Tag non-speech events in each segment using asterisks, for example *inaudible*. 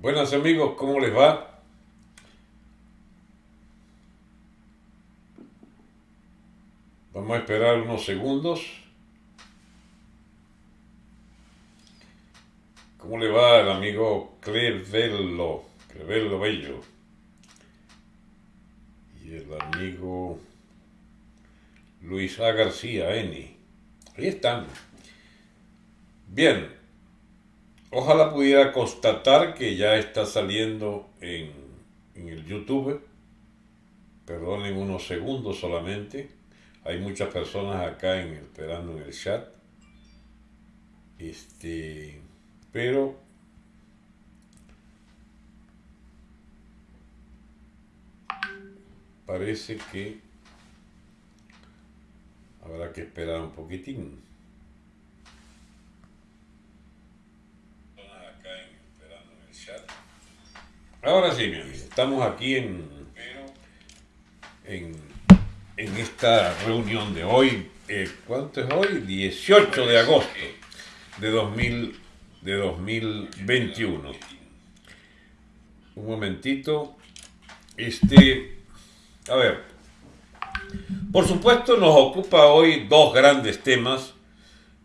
Buenas amigos, ¿cómo les va? Vamos a esperar unos segundos. ¿Cómo le va el amigo Crevello? Crevello Bello. Y el amigo Luis A. García, Eni. Ahí están. Bien, Ojalá pudiera constatar que ya está saliendo en, el YouTube. Perdonen unos segundos solamente. Hay muchas personas acá en, esperando en el chat. Este, pero parece que habrá que esperar un poquitín. Ahora sí, mi amigo, estamos aquí en, en, esta reunión de hoy. Eh, ¿Cuánto es hoy? 18 de agosto de, 2000, de 2021. Un momentito. Este, a ver, por supuesto nos ocupa hoy dos grandes temas.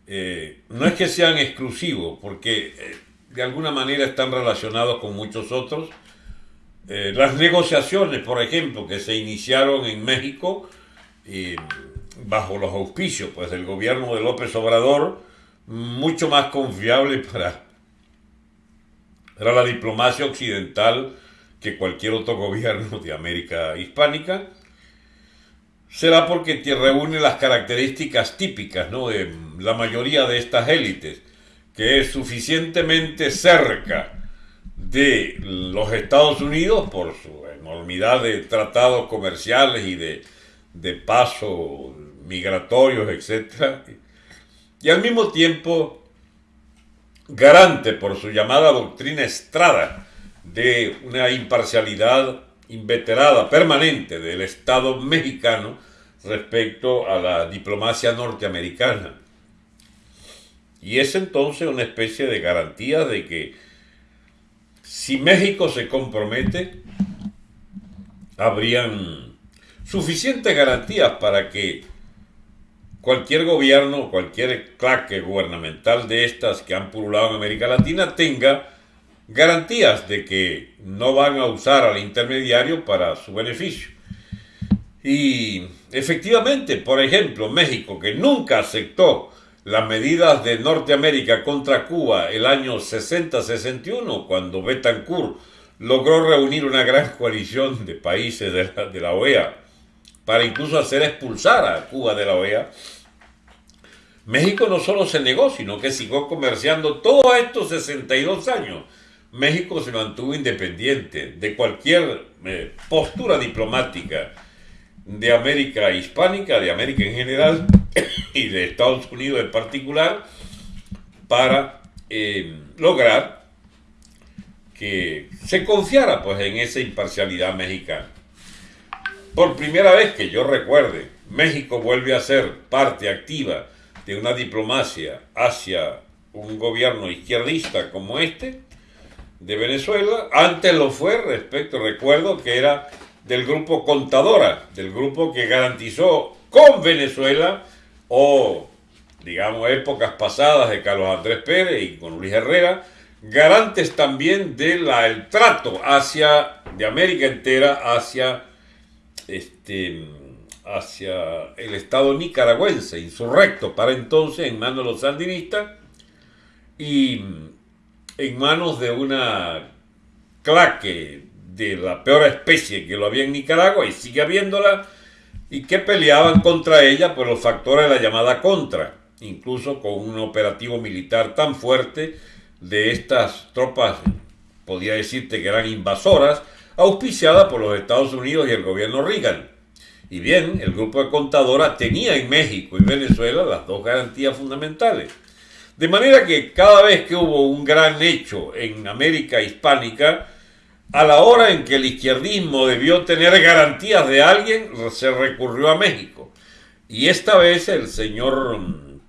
Eh, no es que sean exclusivos, porque eh, de alguna manera están relacionados con muchos otros eh, las negociaciones, por ejemplo, que se iniciaron en México eh, bajo los auspicios pues, del gobierno de López Obrador, mucho más confiable para, para la diplomacia occidental que cualquier otro *laughs* gobierno de América hispánica, será porque reúne las características típicas ¿no? de la mayoría de estas élites, que es suficientemente cerca de los Estados Unidos por su enormidad de tratados comerciales y de, de pasos migratorios, etc. Y al mismo tiempo garante por su llamada doctrina estrada de una imparcialidad inveterada, permanente del Estado mexicano respecto a la diplomacia norteamericana. Y es entonces una especie de garantía de que si México se compromete, habrían suficientes garantías para que cualquier gobierno, cualquier claque gubernamental de estas que han pululado en América Latina tenga garantías de que no van a usar al intermediario para su beneficio. Y efectivamente, por ejemplo, México, que nunca aceptó las medidas de Norteamérica contra Cuba el año 60-61, cuando Betancourt logró reunir una gran coalición de países de la, OEA para incluso hacer expulsar a Cuba de la OEA, México no solo se negó, sino que siguió comerciando todos estos 62 años. México se mantuvo independiente de cualquier eh, postura diplomática de América hispánica, de América en general y de Estados Unidos en particular, para eh, lograr que se confiara pues, en esa imparcialidad mexicana. Por primera vez que yo recuerde, México vuelve a ser parte activa de una diplomacia hacia un gobierno izquierdista como este de Venezuela. Antes lo fue respecto, recuerdo que era del grupo Contadora, del grupo que garantizó con Venezuela o, digamos, épocas pasadas de Carlos Andrés Pérez y con Luis Herrera, garantes también del el trato hacia, de América entera hacia, este, hacia el Estado nicaragüense, insurrecto para entonces en manos de los sandinistas y en manos de una claque de la peor especie que lo había en Nicaragua y sigue habiéndola, y que peleaban contra ella por los factores de la llamada contra, incluso con un operativo militar tan fuerte de estas tropas, podría decirte que eran invasoras, auspiciadas por los Estados Unidos y el gobierno Reagan. Y bien, el grupo de contadora tenía en México y Venezuela las dos garantías fundamentales. De manera que cada vez que hubo un gran hecho en América hispánica, a la hora en que el izquierdismo debió tener garantías de alguien, se recurrió a México. Y esta vez el señor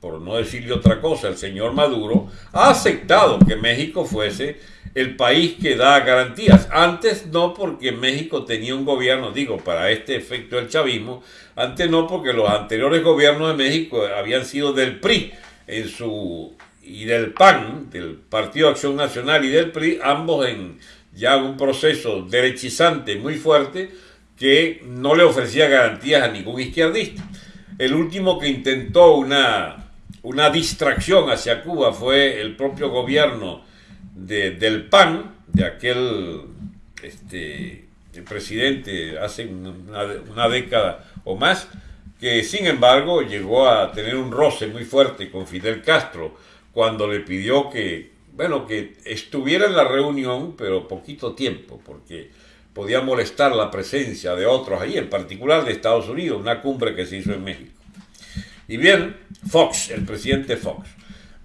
por no decirle otra cosa, el señor Maduro, ha aceptado que México fuese el país que da garantías. Antes no porque México tenía un gobierno, digo, para este efecto del chavismo, antes no porque los anteriores gobiernos de México habían sido del PRI en su y del PAN, del Partido Acción Nacional y del PRI, ambos en ya un proceso derechizante muy fuerte que no le ofrecía garantías a ningún izquierdista. El último que intentó una, una distracción hacia Cuba fue el propio gobierno del PAN, de aquel este, presidente hace una, década o más, que sin embargo llegó a tener un roce muy fuerte con Fidel Castro cuando le pidió que, bueno, que estuviera en la reunión, pero poquito tiempo, porque podía molestar la presencia de otros allí, en particular de Estados Unidos, una cumbre que se hizo en México. Y bien, Fox, el presidente Fox.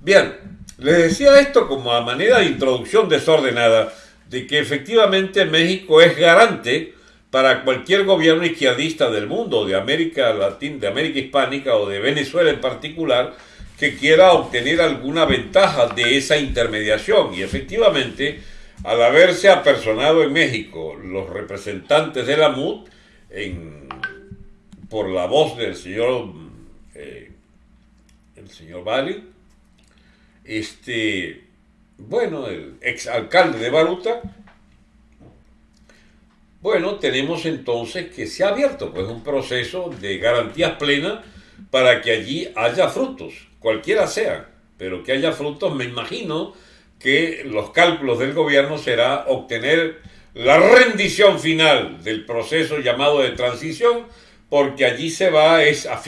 Bien, les decía esto como a manera de introducción desordenada de que efectivamente México es garante para cualquier gobierno izquierdista del mundo, de América Latina, de América Hispánica o de Venezuela en particular, que quiera obtener alguna ventaja de esa intermediación. Y efectivamente, al haberse apersonado en México los representantes de la MUD, por la voz del señor, eh, señor Bali, este, bueno, el exalcalde de Baruta, bueno, tenemos entonces que se ha abierto pues un proceso de garantías plenas para que allí haya frutos, cualquiera sea, pero que haya frutos, me imagino que los cálculos del gobierno será obtener la rendición final del proceso llamado de transición, porque allí se va es a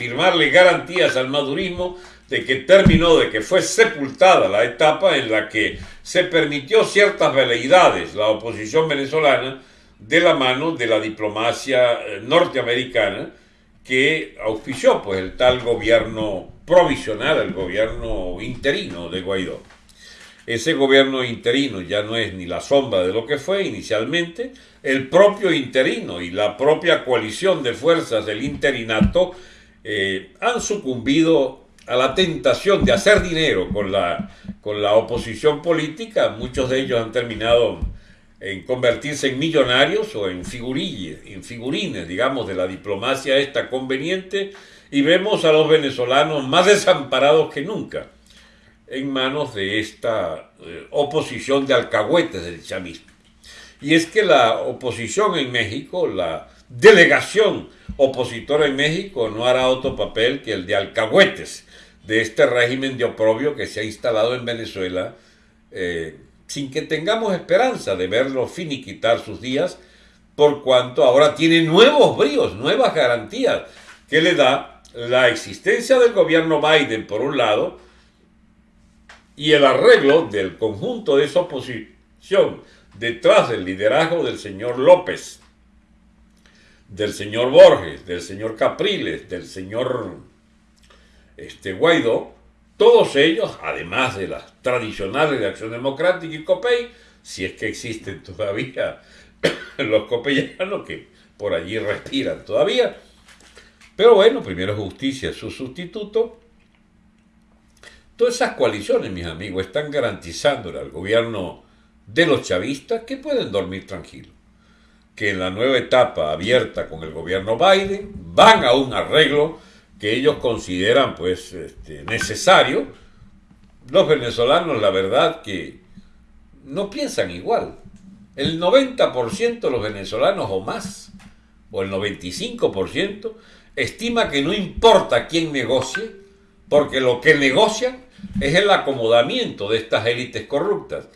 garantías al madurismo de que terminó, de que fue sepultada la etapa en la que se permitió ciertas veleidades la oposición venezolana de la mano de la diplomacia eh, norteamericana que auspició pues el tal gobierno provisional, el gobierno interino de Guaidó. Ese gobierno interino ya no es ni la sombra de lo que fue inicialmente, el propio interino y la propia coalición de fuerzas del interinato eh, han sucumbido a la tentación de hacer dinero con la, con la oposición política, muchos de ellos han terminado en convertirse en millonarios o en figurines, en figurines, digamos, de la diplomacia esta conveniente, y vemos a los venezolanos más desamparados que nunca en manos de esta eh, oposición de alcahuetes del chavismo. Y es que la oposición en México, la delegación opositora en México, no hará otro papel que el de alcahuetes de este régimen de oprobio que se ha instalado en Venezuela, eh, sin que tengamos esperanza de verlo finiquitar sus días, por cuanto ahora tiene nuevos bríos, nuevas garantías que le da la existencia del gobierno Biden, por un lado, y el arreglo del conjunto de esa oposición detrás del liderazgo del señor López, del señor Borges, del señor Capriles, del señor este, Guaidó, todos ellos, además de las tradicionales de Acción Democrática y COPEI, si es que existen todavía *coughs* los copellanos que por allí respiran todavía, pero bueno, primero justicia su sustituto, Todas esas coaliciones, mis amigos, están garantizándole al gobierno de los chavistas que pueden dormir tranquilos. Que en la nueva etapa abierta con el gobierno Biden van a un arreglo que ellos consideran pues este, necesario. Los venezolanos, la verdad que no piensan igual. El 90% de los venezolanos o más, o el 95%, estima que no importa quién negocie, porque lo que negocian es el acomodamiento de estas élites corruptas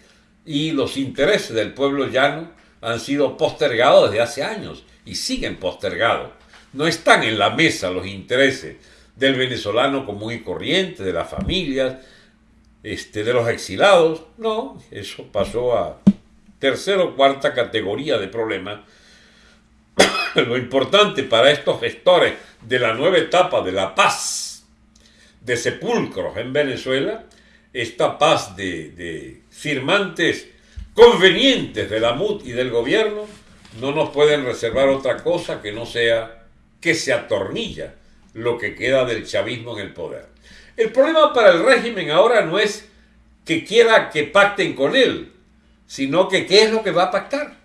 y los intereses del pueblo llano han sido postergados desde hace años y siguen postergados. No están en la mesa los intereses del venezolano común y corriente, de las familias, este, de los exilados. No, eso pasó a tercera o cuarta categoría de problemas. Lo importante para estos gestores de la nueva etapa de la paz de sepulcros en Venezuela, esta paz de, firmantes convenientes de la MUD y del gobierno, no nos pueden reservar otra cosa que no sea que se atornilla lo que queda del chavismo en el poder. El problema para el régimen ahora no es que quiera que pacten con él, sino que qué es lo que va a pactar.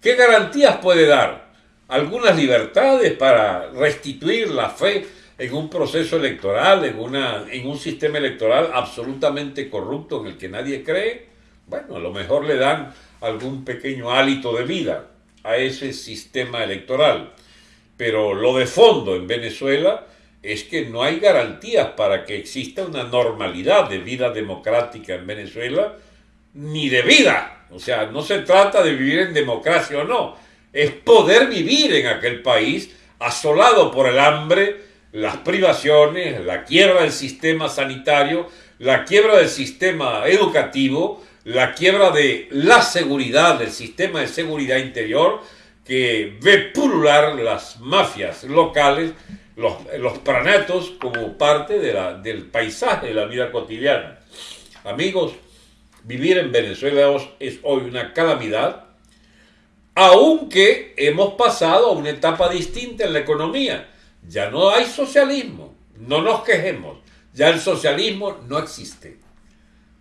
¿Qué garantías puede dar? Algunas libertades para restituir la fe en un proceso electoral, en, una, en un sistema electoral absolutamente corrupto en el que nadie cree. Bueno, a lo mejor le dan algún pequeño hálito de vida a ese sistema electoral. Pero lo de fondo en Venezuela es que no hay garantías para que exista una normalidad de vida democrática en Venezuela, ni de vida. O sea, no se trata de vivir en democracia o no, es poder vivir en aquel país asolado por el hambre, las privaciones, la quiebra del sistema sanitario, la quiebra del sistema educativo, la quiebra de la seguridad, del sistema de seguridad interior, que ve pulular las mafias locales, los, los pranatos, como parte de la, del paisaje de la vida cotidiana. Amigos, vivir en Venezuela es hoy una calamidad, aunque hemos pasado a una etapa distinta en la economía. Ya no hay socialismo, no nos quejemos, ya el socialismo no existe.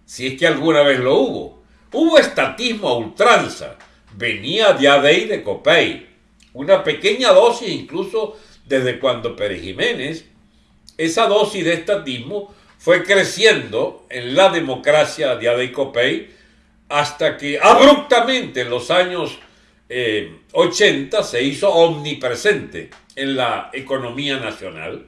Si es que alguna vez lo hubo. Hubo estatismo a ultranza, venía de Adey de Copey, una pequeña dosis incluso desde cuando Pérez Jiménez, esa dosis de estatismo fue creciendo en la democracia de Adey Copey hasta que abruptamente en los años 80 eh, se hizo omnipresente en la economía nacional.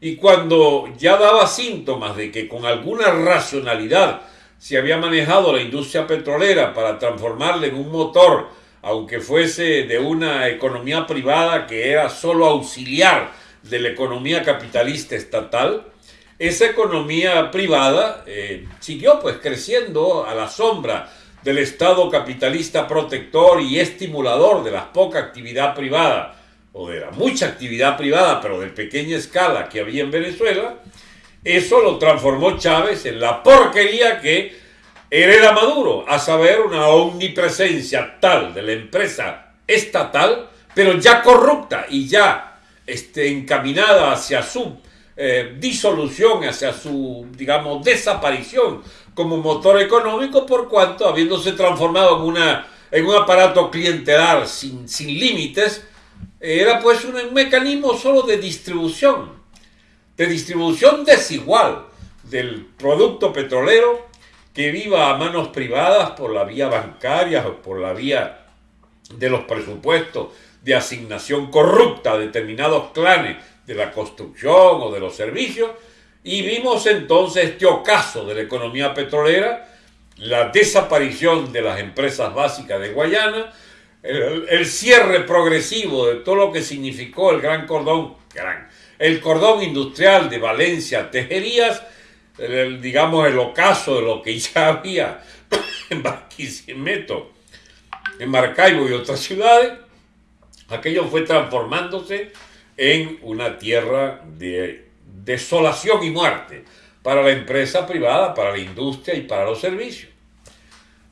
Y cuando ya daba síntomas de que con alguna racionalidad se había manejado la industria petrolera para transformarla en un motor, aunque fuese de una economía privada que era solo auxiliar de la economía capitalista estatal, esa economía privada eh, siguió pues creciendo a la sombra del Estado capitalista protector y estimulador de la poca actividad privada, o de la mucha actividad privada, pero de pequeña escala que había en Venezuela, eso lo transformó Chávez en la porquería que hereda Maduro, a saber, una omnipresencia tal de la empresa estatal, pero ya corrupta y ya este, encaminada hacia su eh, disolución, hacia su, digamos, desaparición como motor económico, por cuanto, habiéndose transformado en, una, en un aparato clientelar sin, sin límites, era pues un mecanismo solo de distribución de distribución desigual del producto petrolero que viva a manos privadas por la vía bancaria o por la vía de los presupuestos de asignación corrupta a determinados clanes de la construcción o de los servicios, y vimos entonces este ocaso de la economía petrolera, la desaparición de las empresas básicas de Guayana, el, el cierre progresivo de todo lo que significó el gran cordón, gran, el cordón industrial de Valencia, Tejerías, digamos el ocaso de lo que ya *laughs* había en Barquisimeto, en Maracaibo y otras ciudades, aquello fue transformándose en una tierra de desolación y muerte para la empresa privada, para la industria y para los servicios.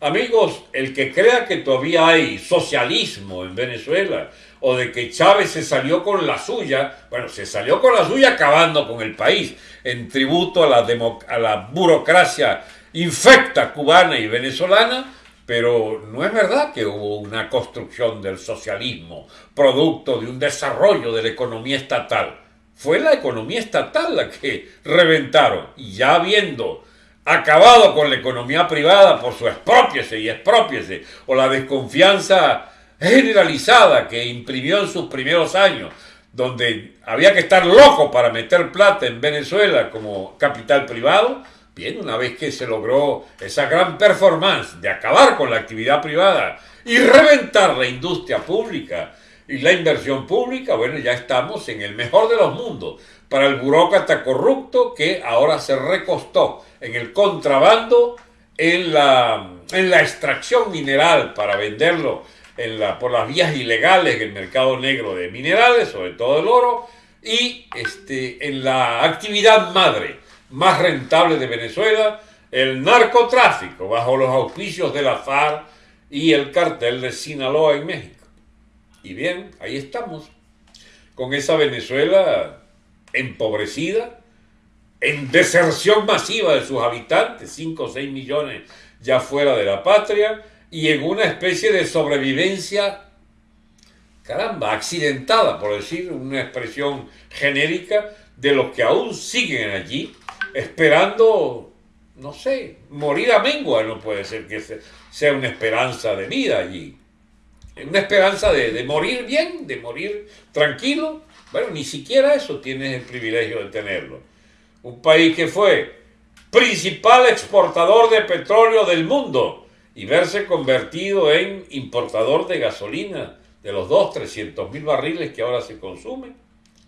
Amigos, el que crea que todavía hay socialismo en Venezuela o de que Chávez se salió con la suya, bueno, se salió con la suya acabando con el país, en tributo a la, a la burocracia infecta cubana y venezolana, pero no es verdad que hubo una construcción del socialismo, producto de un desarrollo de la economía estatal. Fue la economía estatal la que reventaron. Y ya habiendo acabado con la economía privada por su expropiese y expropiese, o la desconfianza generalizada que imprimió en sus primeros años, donde había que estar loco para meter plata en Venezuela como capital privado, bien, una vez que se logró esa gran performance de acabar con la actividad privada y reventar la industria pública y la inversión pública, bueno, ya estamos en el mejor de los mundos para el burócrata corrupto que ahora se recostó en el contrabando, en la, en la extracción mineral para venderlo por las vías ilegales en el mercado negro de minerales, sobre todo el oro, y este, en la actividad madre más rentable de Venezuela, el narcotráfico, bajo los auspicios de la FARC y el cartel de Sinaloa en México. Y bien, ahí estamos, con esa Venezuela empobrecida, en deserción masiva de sus habitantes, 5 o 6 millones ya fuera de la patria, y en una especie de sobrevivencia, caramba, accidentada, por decir una expresión genérica, de los que aún siguen allí, esperando, no sé, morir a mengua, no puede ser que sea una esperanza de vida allí. Una esperanza de, morir bien, de morir tranquilo. Bueno, ni siquiera eso tienes el privilegio de tenerlo. Un país que fue principal exportador de petróleo del mundo y verse convertido en importador de gasolina de los 2, 300 mil barriles que ahora se consumen,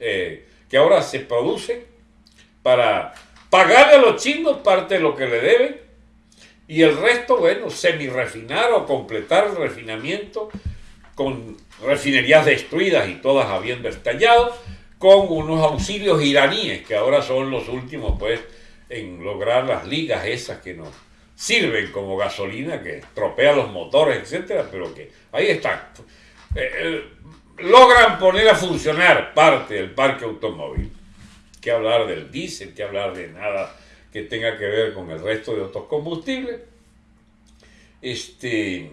eh, que ahora se producen para pagarle a los chinos parte de lo que le deben. Y el resto, bueno, semi-refinar o completar el refinamiento con refinerías destruidas y todas habiendo estallado, con unos auxilios iraníes que ahora son los últimos, pues, en lograr las ligas esas que nos sirven como gasolina, que tropea los motores, etcétera, pero que ahí están. Eh, eh, logran poner a funcionar parte del parque automóvil. Que hablar del diésel, que hablar de nada que tenga que ver con el resto de otros combustibles. Este,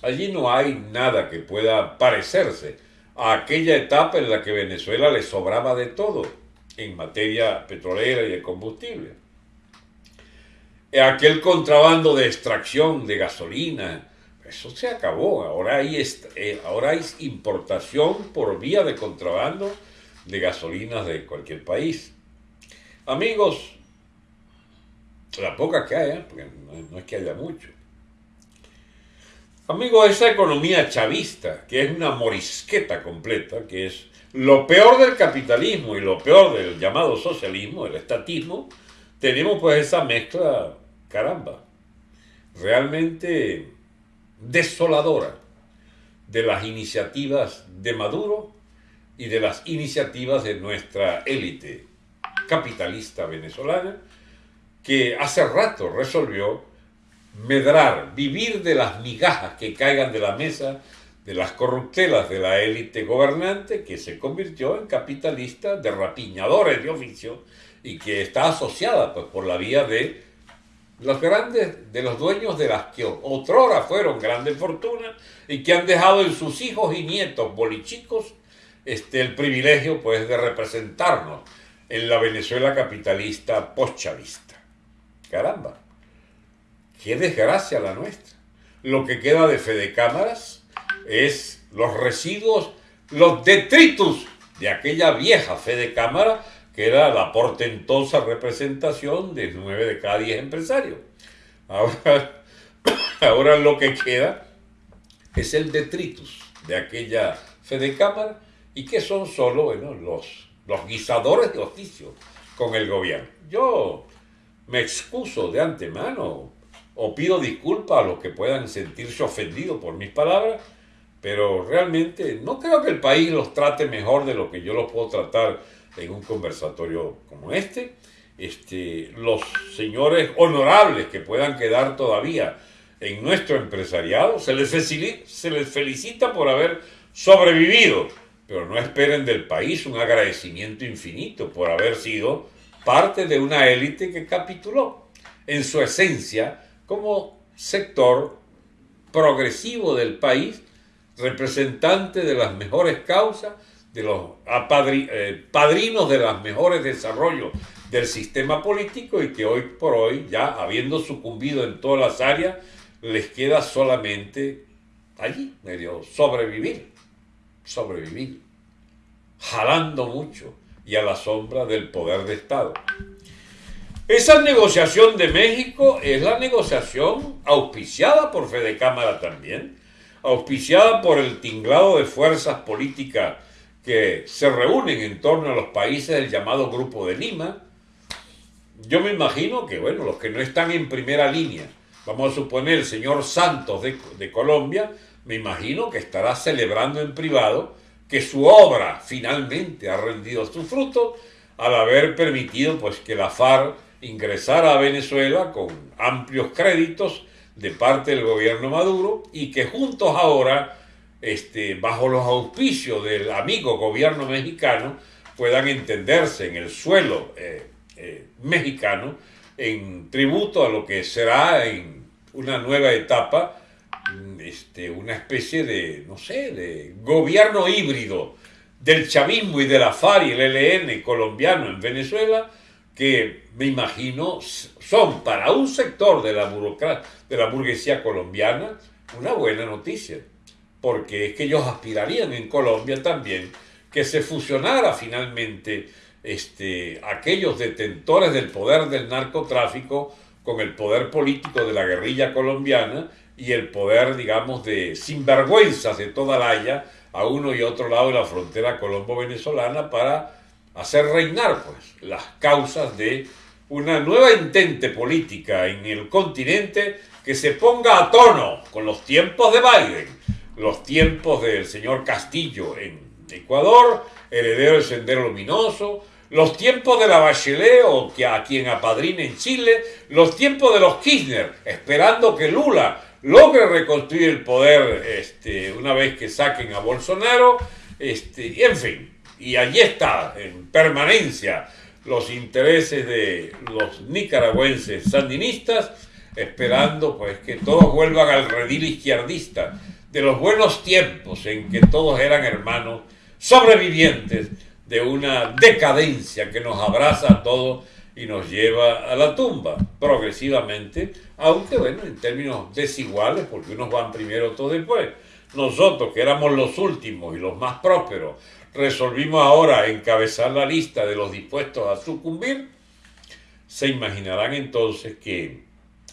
allí no hay nada que pueda parecerse a aquella etapa en la que Venezuela le sobraba de todo en materia petrolera y de combustible aquel contrabando de extracción de gasolina, eso se acabó. Ahora hay, eh, ahora hay importación por vía de contrabando de gasolinas de cualquier país. Amigos, la poca que haya, porque no, es que haya mucho. Amigos, esa economía chavista, que es una morisqueta completa, que es lo peor del capitalismo y lo peor del llamado socialismo, el estatismo, tenemos pues esa mezcla caramba, realmente desoladora de las iniciativas de Maduro y de las iniciativas de nuestra élite capitalista venezolana, que hace rato resolvió medrar, vivir de las migajas que caigan de la mesa de las corruptelas de la élite gobernante que se convirtió en capitalista de rapiñadores de oficio y que está asociada pues, por la vía de los grandes, de los dueños de las que otrora fueron grandes fortunas y que han dejado en sus hijos y nietos bolichicos este, el privilegio pues de representarnos en la Venezuela capitalista postchavista. Caramba, qué desgracia la nuestra. Lo que queda de Fede Cámaras es los residuos, los detritus de aquella vieja Fede Cámara que era la portentosa representación de nueve de cada diez empresarios. Ahora, *coughs* ahora lo que queda es el detritus de aquella Fede Cámara y que son solo bueno, los, los guisadores de oficio con el gobierno. Yo me excuso de antemano o pido disculpas a los que puedan sentirse ofendidos por mis palabras, pero realmente no creo que el país los trate mejor de lo que yo los puedo tratar en un conversatorio como este. Este, los señores honorables que puedan quedar todavía en nuestro empresariado, se les, se les felicita por haber sobrevivido, pero no esperen del país un agradecimiento infinito por haber sido parte de una élite que capituló en su esencia como sector progresivo del país, representante de las mejores causas de los eh, padrinos de los mejores desarrollos del sistema político y que hoy por hoy, ya habiendo sucumbido en todas las áreas, les queda solamente allí, medio sobrevivir, sobrevivir, jalando mucho y a la sombra del poder de Estado. Esa negociación de México es la negociación auspiciada por Fede Cámara también, auspiciada por el tinglado de fuerzas políticas que se reúnen en torno a los países del llamado Grupo de Lima. Yo me imagino que, bueno, los que no están en primera línea, vamos a suponer el señor Santos de, Colombia, me imagino que estará celebrando en privado que su obra finalmente ha rendido su fruto al haber permitido pues que la FARC ingresara a Venezuela con amplios créditos de parte del gobierno Maduro y que juntos ahora este, bajo los auspicios del amigo gobierno mexicano, puedan entenderse en el suelo eh, eh, mexicano en tributo a lo que será en una nueva etapa mm, este, una especie de, no sé, de gobierno híbrido del chavismo y de la FARC y el ELN colombiano en Venezuela, que me imagino son para un sector de la, de la burguesía colombiana una buena noticia, porque es que ellos aspirarían en Colombia también que se fusionara finalmente este, aquellos detentores del poder del narcotráfico con el poder político de la guerrilla colombiana y el poder, digamos, de sinvergüenzas de toda la Haya a uno y otro lado de la frontera colombo-venezolana para hacer reinar pues, las causas de una nueva intente política en el continente que se ponga a tono con los tiempos de Biden, los tiempos del señor Castillo en Ecuador, heredero del Sendero Luminoso, los tiempos de la Bachelet o que a quien apadrine en Chile, los tiempos de los Kirchner, esperando que Lula logre reconstruir el poder este, una vez que saquen a Bolsonaro, este, en fin, y allí está, en permanencia, los intereses de los nicaragüenses sandinistas, esperando pues que todos vuelvan al redil izquierdista de los buenos tiempos en que todos eran hermanos sobrevivientes de una decadencia que nos abraza a todos y nos lleva a la tumba progresivamente, aunque bueno, en términos desiguales, porque unos van primero, otros después. Nosotros, que éramos los últimos y los más prósperos, resolvimos ahora encabezar la lista de los dispuestos a sucumbir, se imaginarán entonces que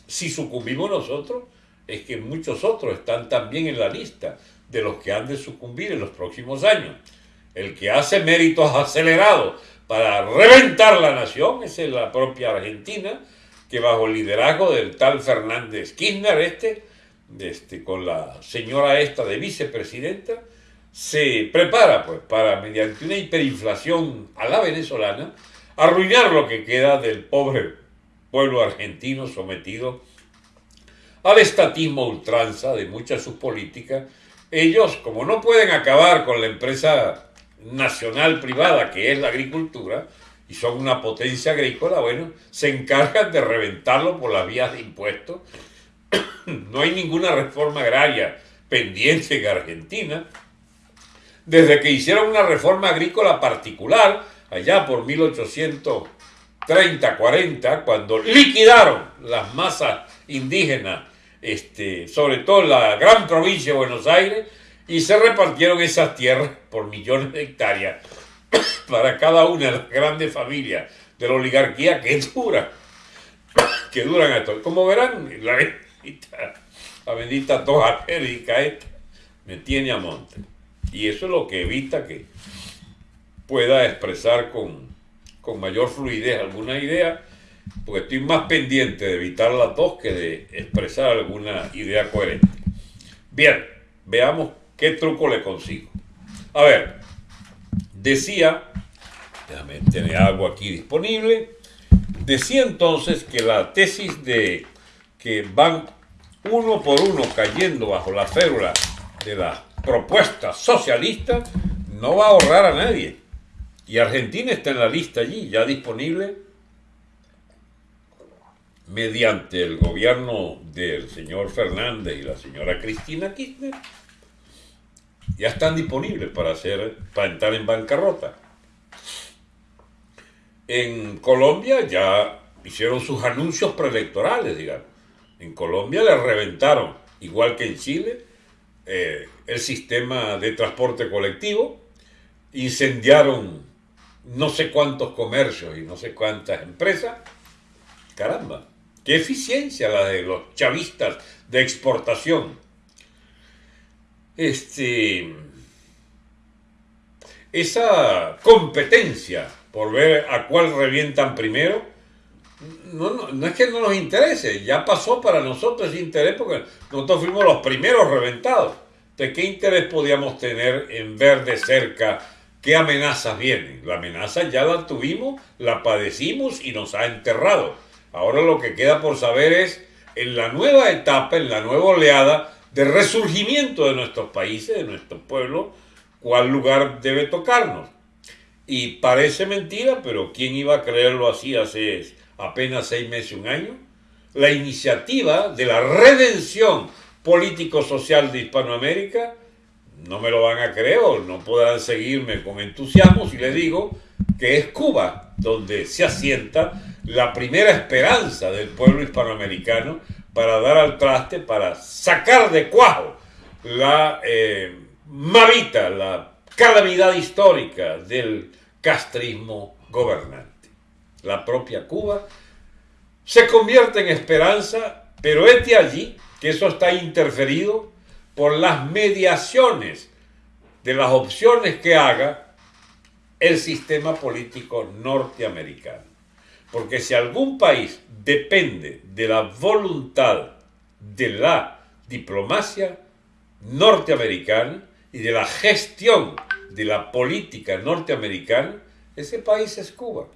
si sucumbimos nosotros, es que muchos otros están también en la lista de los que han de sucumbir en los próximos años. El que hace méritos acelerados para reventar la nación es la propia Argentina, que bajo el liderazgo del tal Fernández Kirchner, este, este, con la señora esta de vicepresidenta, se prepara pues para, mediante una hiperinflación a la venezolana, arruinar lo que queda del pobre pueblo argentino sometido al estatismo ultranza de muchas de sus políticas. Ellos, como no pueden acabar con la empresa nacional privada que es la agricultura, y son una potencia agrícola, bueno, se encargan de reventarlo por las vías de impuestos. *coughs* no hay ninguna reforma agraria pendiente en Argentina. Desde que hicieron una reforma agrícola particular, allá por 1830-40, cuando liquidaron las masas indígenas, este, sobre todo en la gran provincia de Buenos Aires, y se repartieron esas tierras por millones de hectáreas *coughs* para cada una de las grandes familias de la oligarquía que *laughs* dura, que duran esto. Como verán, la bendita, la bendita toja esta me tiene a monte. Y eso es lo que evita que pueda expresar con, con mayor fluidez alguna idea, porque estoy más pendiente de evitar la tos que de expresar alguna idea coherente. Bien, veamos qué truco le consigo. A ver, decía déjame tener algo aquí disponible, decía entonces que la tesis de que van uno por uno cayendo bajo la férula de la propuesta socialista no va a ahorrar a nadie. Y Argentina está en la lista allí, ya disponible mediante el gobierno del señor Fernández y la señora Cristina Kirchner, ya están disponibles para, hacer, para entrar en bancarrota. En Colombia ya hicieron sus anuncios preelectorales, digamos. En Colombia le reventaron, igual que en Chile, eh, el sistema de transporte colectivo, incendiaron no sé cuántos comercios y no sé cuántas empresas. Caramba, qué eficiencia la de los chavistas de exportación. Este, esa competencia por ver a cuál revientan primero, no, no, es que no nos interese, ya pasó para nosotros ese interés porque nosotros fuimos los primeros reventados. ¿De qué interés podíamos tener en ver de cerca qué amenazas vienen? La amenaza ya la tuvimos, la padecimos y nos ha enterrado. Ahora lo que queda por saber es en la nueva etapa, en la nueva oleada de resurgimiento de nuestros países, de nuestro pueblo, cuál lugar debe tocarnos. Y parece mentira, pero ¿quién iba a creerlo así hace apenas seis meses, un año? La iniciativa de la redención político-social de Hispanoamérica, no me lo van a creer o no podrán seguirme con entusiasmo si les digo que es Cuba donde se asienta la primera esperanza del pueblo hispanoamericano para dar al traste, para sacar de cuajo la eh, la calamidad histórica del castrismo gobernante. La propia Cuba se convierte en esperanza, pero este allí que eso está interferido por las mediaciones de las opciones que haga el sistema político norteamericano. Porque si algún país depende de la voluntad de la diplomacia norteamericana y de la gestión de la política norteamericana, ese país es Cuba.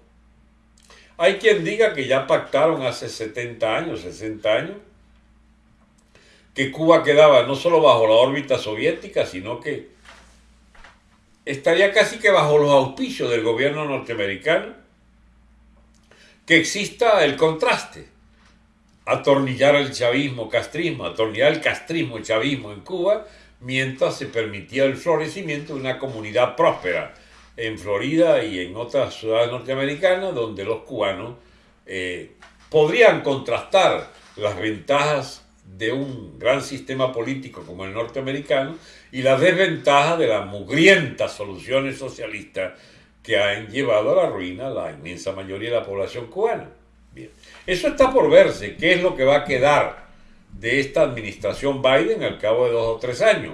Hay quien diga que ya pactaron hace 70 años, 60 años, que Cuba quedaba no solo bajo la órbita soviética, sino que estaría casi que bajo los auspicios del gobierno norteamericano, que exista el contraste, atornillar el chavismo, castrismo, atornillar el castrismo, chavismo en Cuba, mientras se permitía el florecimiento de una comunidad próspera en Florida y en otras ciudades norteamericanas, donde los cubanos eh, podrían contrastar las ventajas de un gran sistema político como el norteamericano y la desventaja de las mugrientas soluciones socialistas que han llevado a la ruina la inmensa mayoría de la población cubana. Bien, eso está por verse, qué es lo que va a quedar de esta administración Biden al cabo de dos o tres años,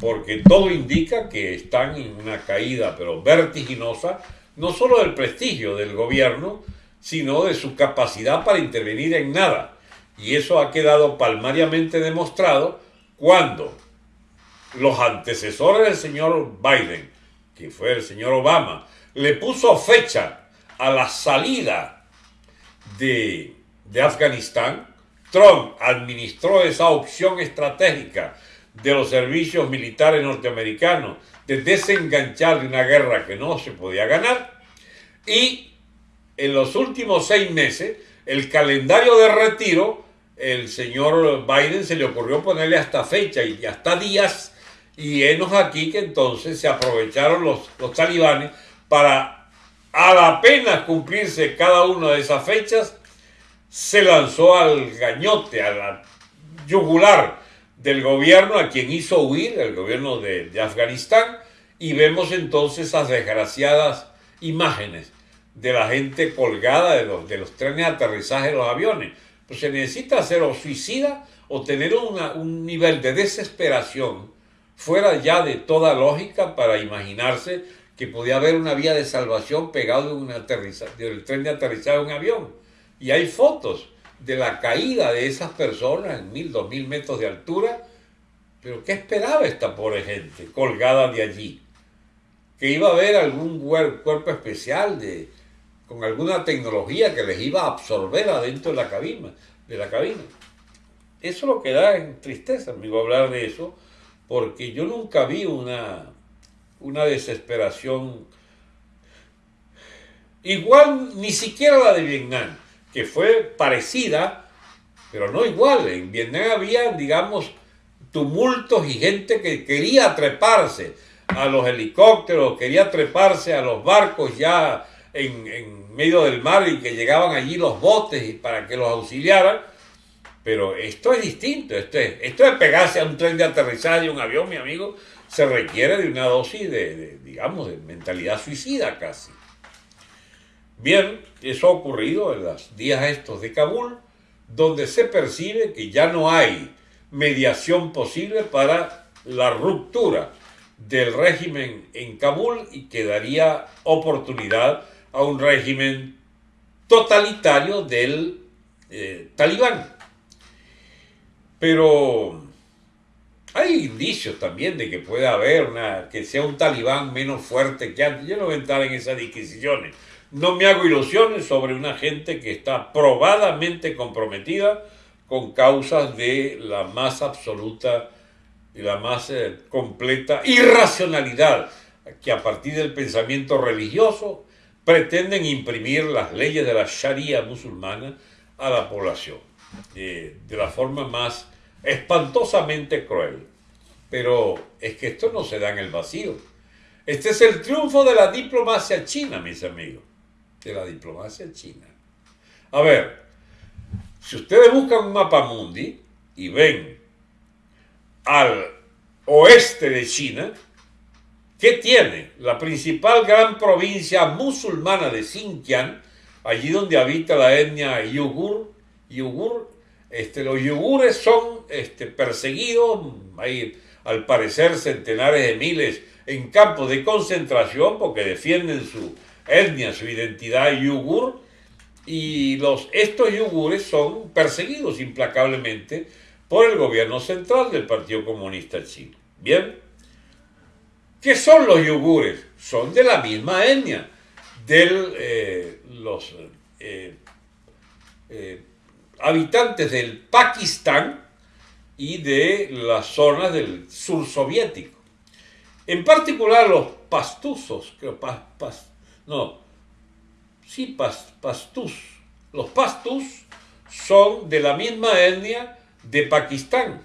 porque todo indica que están en una caída pero vertiginosa, no solo del prestigio del gobierno, sino de su capacidad para intervenir en nada y eso ha quedado palmariamente demostrado cuando los antecesores del señor Biden, que fue el señor Obama, le puso fecha a la salida de, de Afganistán, Trump administró esa opción estratégica de los servicios militares norteamericanos de desenganchar de una guerra que no se podía ganar. Y en los últimos seis meses el calendario de retiro, el señor Biden se le ocurrió ponerle hasta fecha y hasta días, y enos aquí que entonces se aprovecharon los, los talibanes para, a la pena cumplirse cada una de esas fechas, se lanzó al gañote, a la yugular del gobierno a quien hizo huir, el gobierno de, Afganistán, y vemos entonces esas desgraciadas imágenes de la gente colgada de los, de los trenes de aterrizaje de los aviones. Pues se necesita ser o suicida o tener un nivel de desesperación fuera ya de toda lógica para imaginarse que podía haber una vía de salvación pegado de un del tren de aterrizaje de un avión. Y hay fotos de la caída de esas personas en mil, dos mil metros de altura. Pero ¿qué esperaba esta pobre gente colgada de allí? Que iba a haber algún cuerpo especial de, con alguna tecnología que les iba a absorber adentro de la cabina. De la cabina. Eso lo que da en tristeza, amigo, hablar de eso, porque yo nunca vi una, una desesperación igual, ni siquiera la de Vietnam, que fue parecida, pero no igual. En Vietnam había, digamos, tumultos y gente que quería treparse a los helicópteros, quería treparse a los barcos ya en, medio del mar y que llegaban allí los botes para que los auxiliaran. Pero esto es distinto, esto es, esto es pegarse a un tren de aterrizaje un avión, mi amigo, se requiere de una dosis de, digamos, de mentalidad suicida casi. Bien, eso ha ocurrido en los días estos de Kabul, donde se percibe que ya no hay mediación posible para la ruptura del régimen en Kabul y que daría oportunidad a un régimen totalitario del eh, talibán. Pero hay indicios también de que puede haber una, que sea un talibán menos fuerte que antes. Yo no voy a entrar en esas disquisiciones. No me hago ilusiones sobre una gente que está probadamente comprometida con causas de la más absoluta y la más eh, completa irracionalidad que a partir del pensamiento religioso pretenden imprimir las leyes de la Sharia musulmana a la población eh, de la forma más espantosamente cruel. Pero es que esto no se da en el vacío. Este es el triunfo de la diplomacia china, mis amigos. De la diplomacia china. A ver, si ustedes buscan un mapa mundi y ven al oeste de China, ¿qué tiene? La principal gran provincia musulmana de Xinjiang, allí donde habita la etnia yugur, yugur este, los yugures son este, perseguidos, hay al parecer centenares de miles en campos de concentración porque defienden su etnia, su identidad yugur, y estos yugures son perseguidos implacablemente por el gobierno central del Partido Comunista Chino. Bien, ¿qué son los yugures? Son de la misma etnia, de eh, los eh, eh, habitantes del Pakistán y de las zonas del sur soviético. En particular los pastusos, creo, no, sí, pastus. Los pastus son de la misma etnia de Pakistán.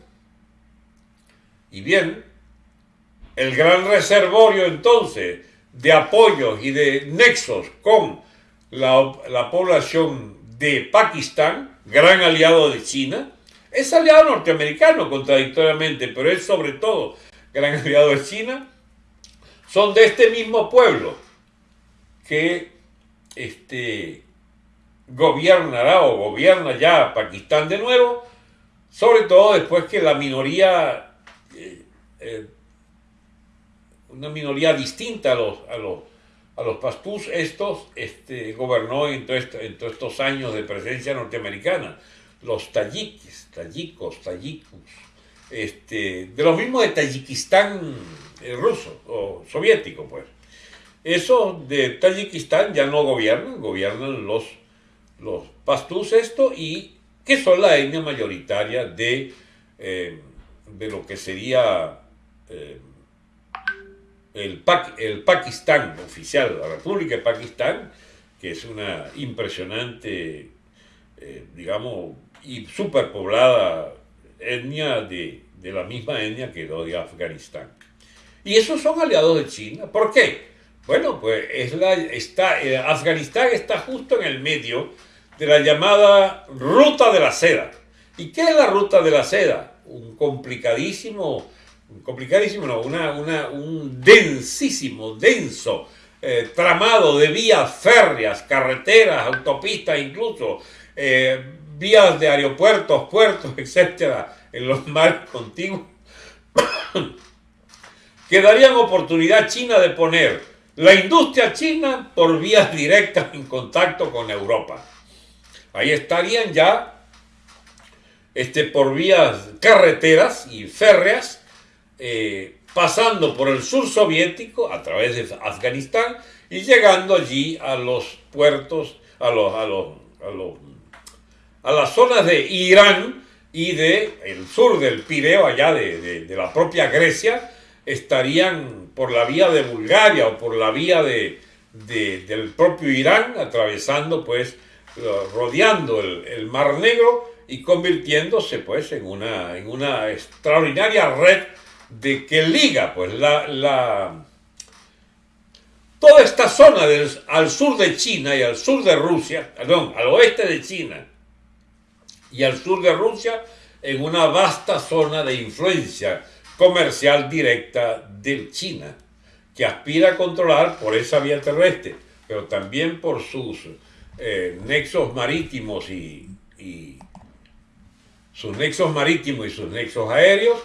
Y bien, el gran reservorio entonces de apoyos y de nexos con la población de Pakistán, gran aliado de China, es aliado norteamericano contradictoriamente, pero es sobre todo gran *laughs* aliado de China, son de este mismo pueblo que este, o gobierna ya Pakistán de nuevo, sobre todo después que la minoría, eh, eh, una minoría distinta a los, a los pastús, estos este, gobernó en, todos estos años de presencia norteamericana, los tayikis, tayikos, tayikos, este, de lo mismo de Tayikistán eh, ruso o soviético, pues. Eso de Tayikistán ya no gobiernan, gobiernan los, los pastús esto y que son la etnia mayoritaria de, eh, de lo que sería eh, el, el Pakistán oficial, la República de Pakistán, que es una impresionante, eh, digamos, y superpoblada etnia de, de la misma etnia que lo de Afganistán. Y esos son aliados de China. ¿Por qué? Bueno, pues es la, está, eh, Afganistán está justo en el medio de la llamada ruta de la seda. ¿Y qué es la ruta de la seda? Un complicadísimo, complicadísimo, no, una, una, un densísimo, denso eh, tramado de vías férreas, carreteras, autopistas incluso, eh, vías de aeropuertos, puertos, *laughs* etcétera, en los mares contiguos, *coughs* que darían oportunidad a China de poner la industria china por vías directas en contacto con Europa. Ahí estarían ya este, por vías carreteras y férreas, eh, pasando por el sur soviético a través de Afganistán y llegando allí a los puertos, a, los, a, los, a, las zonas de Irán y de el sur del Pireo, allá de, de la propia Grecia, estarían por la vía de Bulgaria o por la vía de, del propio Irán, atravesando pues, rodeando el, Mar Negro y convirtiéndose pues en una, en una extraordinaria red de que liga pues la, la toda esta zona al sur de China y al sur de Rusia, perdón, al oeste de China y al sur de Rusia en una vasta zona de influencia comercial directa de China, que aspira a controlar por esa vía terrestre, pero también por sus eh, nexos marítimos y, sus nexos marítimos y sus nexos aéreos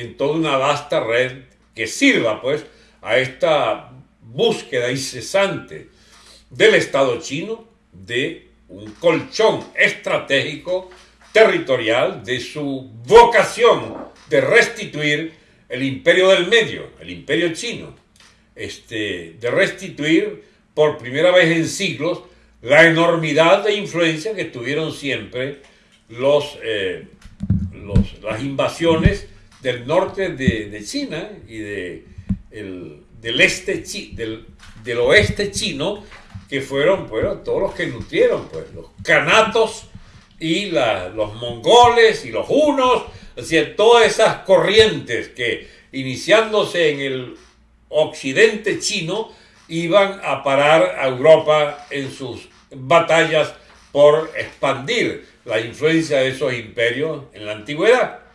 en toda una vasta red que sirva pues a esta búsqueda incesante del Estado chino de un colchón estratégico territorial de su vocación de restituir el imperio del medio, el imperio chino, este, de restituir por primera vez en siglos la enormidad de influencia que tuvieron siempre los, eh, las invasiones del norte de, China y de, del, este, del, del oeste chino, que fueron todos los que nutrieron, pues, los canatos y los mongoles y los hunos, decir, todas esas corrientes que iniciándose en el occidente chino iban a parar a Europa en sus batallas por expandir la influencia de esos imperios en la antigüedad.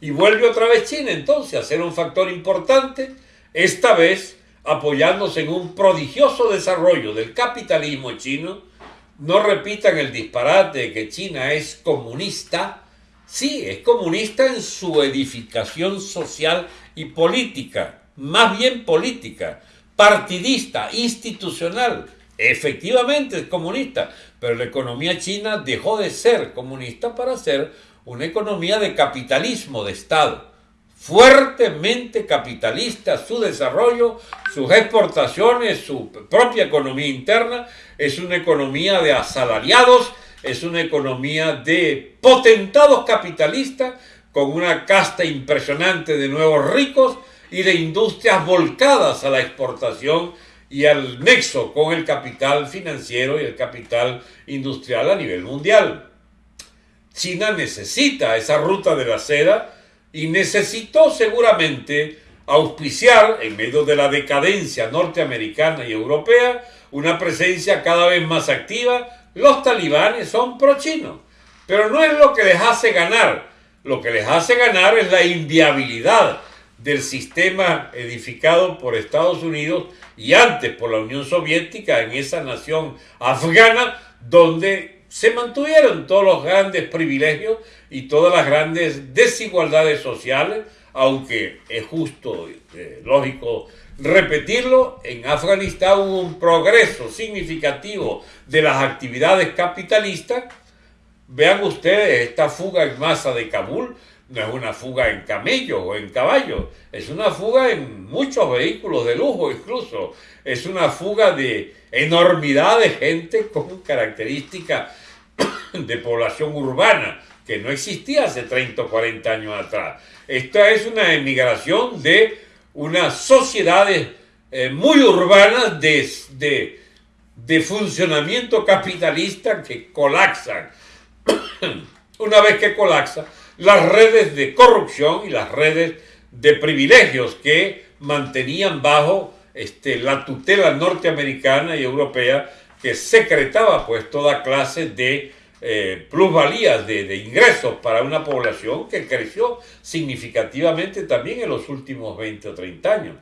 Y vuelve otra vez China entonces a ser un factor importante, esta vez apoyándose en un prodigioso desarrollo del capitalismo chino. No repitan el disparate de que China es comunista. Sí, es comunista en su edificación social y política, más bien política, partidista, institucional. Efectivamente es comunista, pero la economía china dejó de ser comunista para ser una economía de capitalismo de Estado, fuertemente capitalista, su desarrollo, sus exportaciones, su propia economía interna, es una economía de asalariados, es una economía de potentados capitalistas, con una casta impresionante de nuevos ricos y de industrias volcadas a la exportación y al nexo con el capital financiero y el capital industrial a nivel mundial. China necesita esa ruta de la seda y necesitó seguramente auspiciar, en medio de la decadencia norteamericana y europea, una presencia cada vez más activa. Los talibanes son pro-chinos, pero no es lo que les hace ganar. Lo que les hace ganar es la inviabilidad del sistema edificado por Estados Unidos y antes por la Unión Soviética en esa nación afgana donde se mantuvieron todos los grandes privilegios y todas las grandes desigualdades sociales, aunque es justo, eh, lógico repetirlo, en Afganistán hubo un progreso significativo de las actividades capitalistas. Vean ustedes esta fuga en masa de Kabul, no es una fuga en camellos o en caballos, es una fuga en muchos vehículos de lujo incluso, es una fuga de enormidad de gente con características *coughs* de población urbana que no existía hace 30 o 40 años atrás. Esta es una emigración de unas sociedades eh, muy urbanas de, de funcionamiento capitalista que colapsan. *coughs* una vez que colapsa, las redes de corrupción y las redes de privilegios que mantenían bajo este, la tutela norteamericana y europea que secretaba pues toda clase de eh, plusvalías de, ingresos para una población que creció significativamente también en los últimos 20 o 30 años.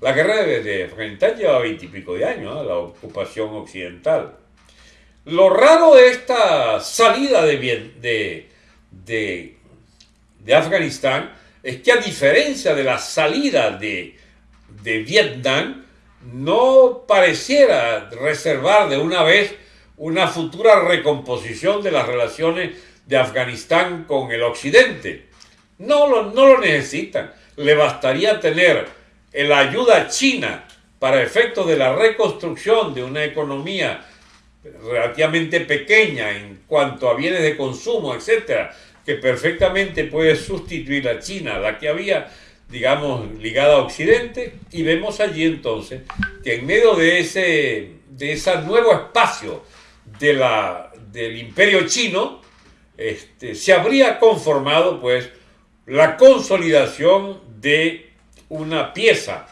La guerra de, Afganistán lleva 20 y pico de años, la ocupación occidental. Lo raro de esta salida de, de, de de Afganistán es que a diferencia de la salida de, de Vietnam, no pareciera reservar de una vez una futura recomposición de las relaciones de Afganistán con el Occidente. No lo, no lo necesitan. Le bastaría tener la ayuda china para efectos de la reconstrucción de una economía relativamente pequeña en cuanto a bienes de consumo, etcétera, que perfectamente puede sustituir a China, la que había, digamos, ligada a Occidente, y vemos allí entonces que en medio de ese, de ese nuevo espacio de la, del imperio chino, este, se habría conformado pues la consolidación de una pieza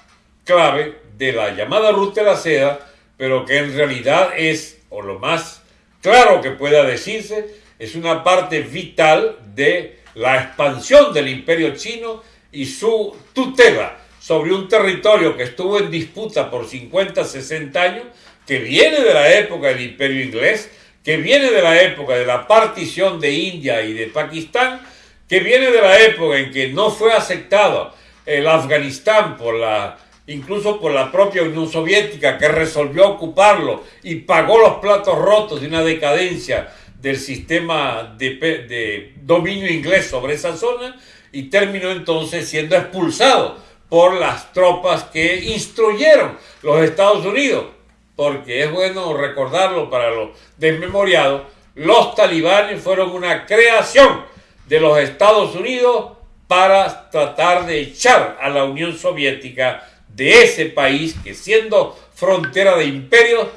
clave de la llamada ruta de la seda, pero que en realidad es, o lo más claro que pueda decirse, es una parte vital de la expansión del imperio chino y su tutela sobre un territorio que estuvo en disputa por 50, 60 años, que viene de la época del imperio inglés, que viene de la época de la partición de India y de Pakistán, que viene de la época en que no fue aceptado el Afganistán por la incluso por la propia Unión Soviética que resolvió ocuparlo y pagó los platos rotos de una decadencia del sistema de, dominio inglés sobre esa zona y terminó entonces siendo expulsado por las tropas que instruyeron los Estados Unidos, porque es bueno recordarlo para los desmemoriados, los talibanes fueron una creación de los Estados Unidos para tratar de echar a la Unión Soviética de ese país que siendo frontera de imperio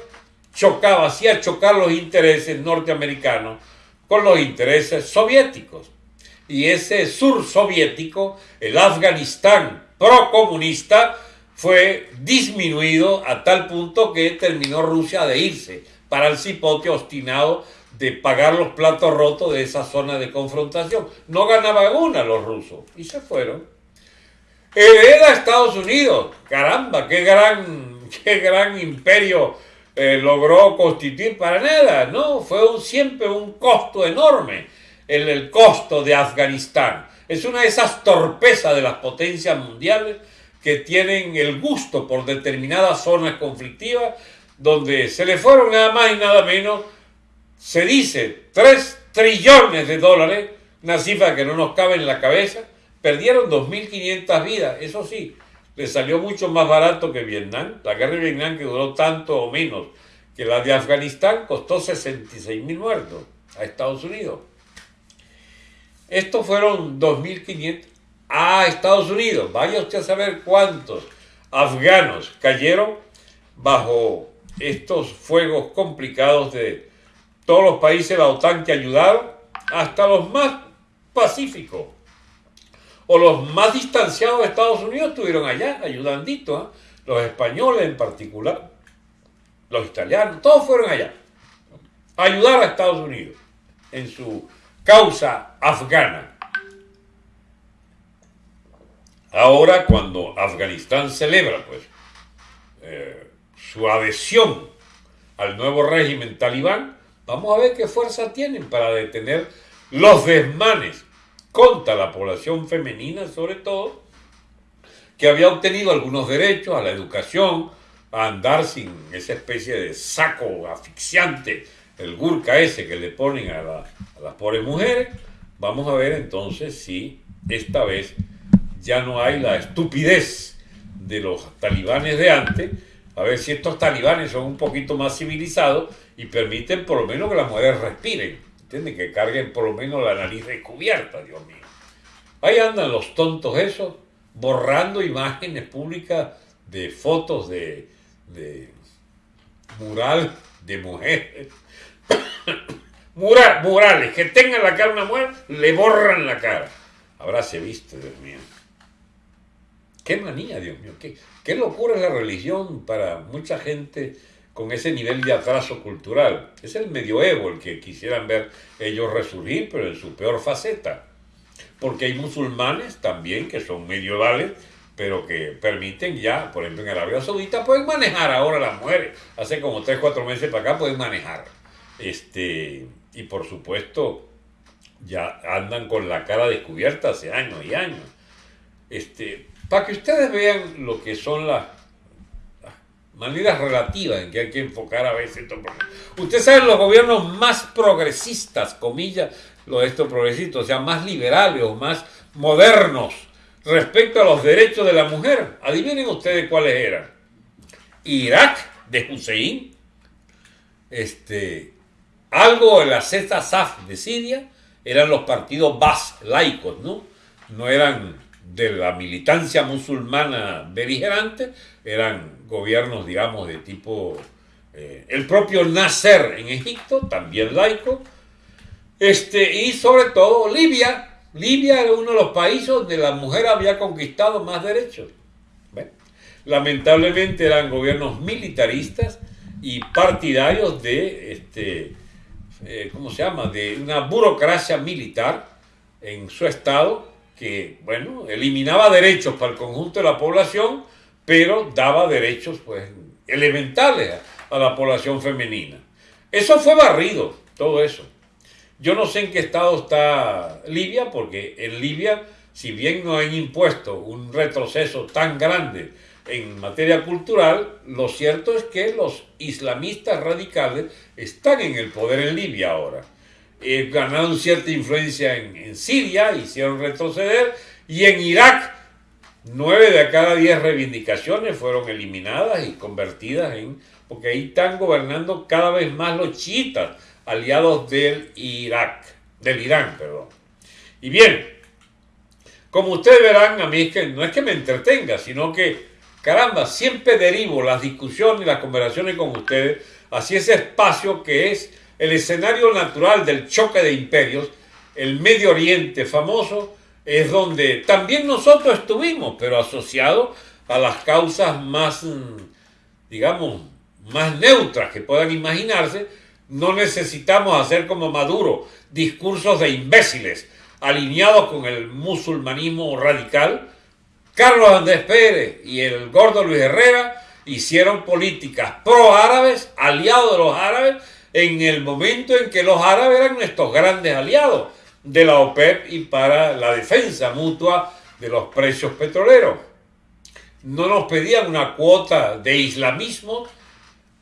chocaba, hacía chocar los intereses norteamericanos con los intereses soviéticos. Y ese sur soviético, el Afganistán procomunista, fue disminuido a tal punto que terminó Rusia de irse para el cipote obstinado de pagar los platos rotos de esa zona de confrontación. No ganaban una los rusos y se fueron. Hereda Estados Unidos, caramba, qué gran, *laughs* qué gran imperio eh, logró constituir para nada, ¿no? Fue siempre un costo enorme el, el costo de Afganistán. Es una de esas torpezas de las potencias mundiales que tienen el gusto por determinadas zonas conflictivas donde se le fueron nada más y nada menos, se dice, 3 trillones de dólares, una cifra que no nos cabe en la cabeza, perdieron 2.500 vidas, eso sí, le salió mucho más barato que Vietnam. La guerra de Vietnam, que duró tanto o menos que la de Afganistán, costó 66 mil muertos a Estados Unidos. Estos fueron 2.500 a Estados Unidos. Vaya usted a saber cuántos afganos cayeron bajo estos fuegos complicados de todos los países de la OTAN que ayudaron, hasta los más pacíficos o los más distanciados de Estados Unidos estuvieron allá ayudandito, ¿ah? los españoles en particular, los italianos, todos fueron allá a ayudar a Estados Unidos en su causa afgana. Ahora cuando Afganistán celebra pues eh, su adhesión al nuevo régimen talibán, vamos a ver qué fuerza tienen para detener los desmanes contra la población femenina sobre todo, que había obtenido algunos derechos a la educación, a andar sin esa especie de saco asfixiante, el gurka ese que le ponen a, las pobres mujeres. Vamos a ver entonces si esta vez ya no hay la estupidez de los talibanes de antes, a ver si estos talibanes son un poquito más civilizados y permiten por lo menos que las mujeres respiren ¿Entienden? Que carguen por lo menos la nariz descubierta, Dios mío. Ahí andan los tontos esos, borrando imágenes públicas de fotos de, de mural de mujeres. *coughs* Mural, murales, que tengan la cara una mujer, le borran la cara. Habráse visto, Dios mío. Qué manía, Dios mío. Qué, qué locura es la religión para mucha gente con ese nivel de atraso cultural. Es el medioevo el que quisieran ver ellos resurgir, pero en su peor faceta. Porque hay musulmanes también que son medievales, pero que permiten ya, por ejemplo en Arabia Saudita, pueden manejar ahora las mujeres. Hace como 3, 4 meses para acá pueden manejar. Este, y por supuesto, ya andan con la cara descubierta hace años y años. Este, para que ustedes vean lo que son las maneras relativas en que hay que enfocar a veces estos Ustedes saben los gobiernos más progresistas, comillas, los de estos progresistas, o sea, más liberales o más modernos respecto a los derechos de la mujer. Adivinen ustedes cuáles eran. Irak de Hussein, este, algo de la Saf de Siria, eran los partidos bas laicos, ¿no? No eran de la militancia musulmana beligerante, eran gobiernos, digamos, de tipo... Eh, el propio Nasser en Egipto, también laico, este, y sobre todo Libia. Libia era uno de los países donde la mujer había conquistado más derechos. Lamentablemente eran gobiernos militaristas y partidarios de, este, eh, ¿cómo se llama?, de una burocracia militar en su estado que, bueno, eliminaba derechos para el conjunto de la población, pero daba derechos pues elementales a, la población femenina. Eso fue barrido, todo eso. Yo no sé en qué estado está Libia, porque en Libia, si bien no han impuesto un retroceso tan grande en materia cultural, lo cierto es que los islamistas radicales están en el poder en Libia ahora. Eh, ganaron cierta influencia en, en Siria, hicieron retroceder, y en Irak Nueve de cada diez reivindicaciones fueron eliminadas y convertidas en, porque ahí están gobernando cada vez más los chiitas, aliados del Irak, del Irán, perdón. Y bien, como ustedes verán, a mí es que no es que me entretenga, sino que caramba, siempre derivo las discusiones y las conversaciones con ustedes hacia ese espacio que es el escenario natural del choque de imperios, el Medio Oriente famoso, es donde también nosotros estuvimos, pero asociado a las causas más, mm, digamos, más neutras que puedan imaginarse, no necesitamos hacer como Maduro discursos de imbéciles alineados con el musulmanismo radical. Carlos Andrés Pérez y el gordo Luis Herrera hicieron políticas pro-árabes, aliados de los árabes, en el momento en que los árabes eran nuestros grandes aliados de la OPEP y para la defensa mutua de los precios petroleros. No nos pedían una cuota de islamismo,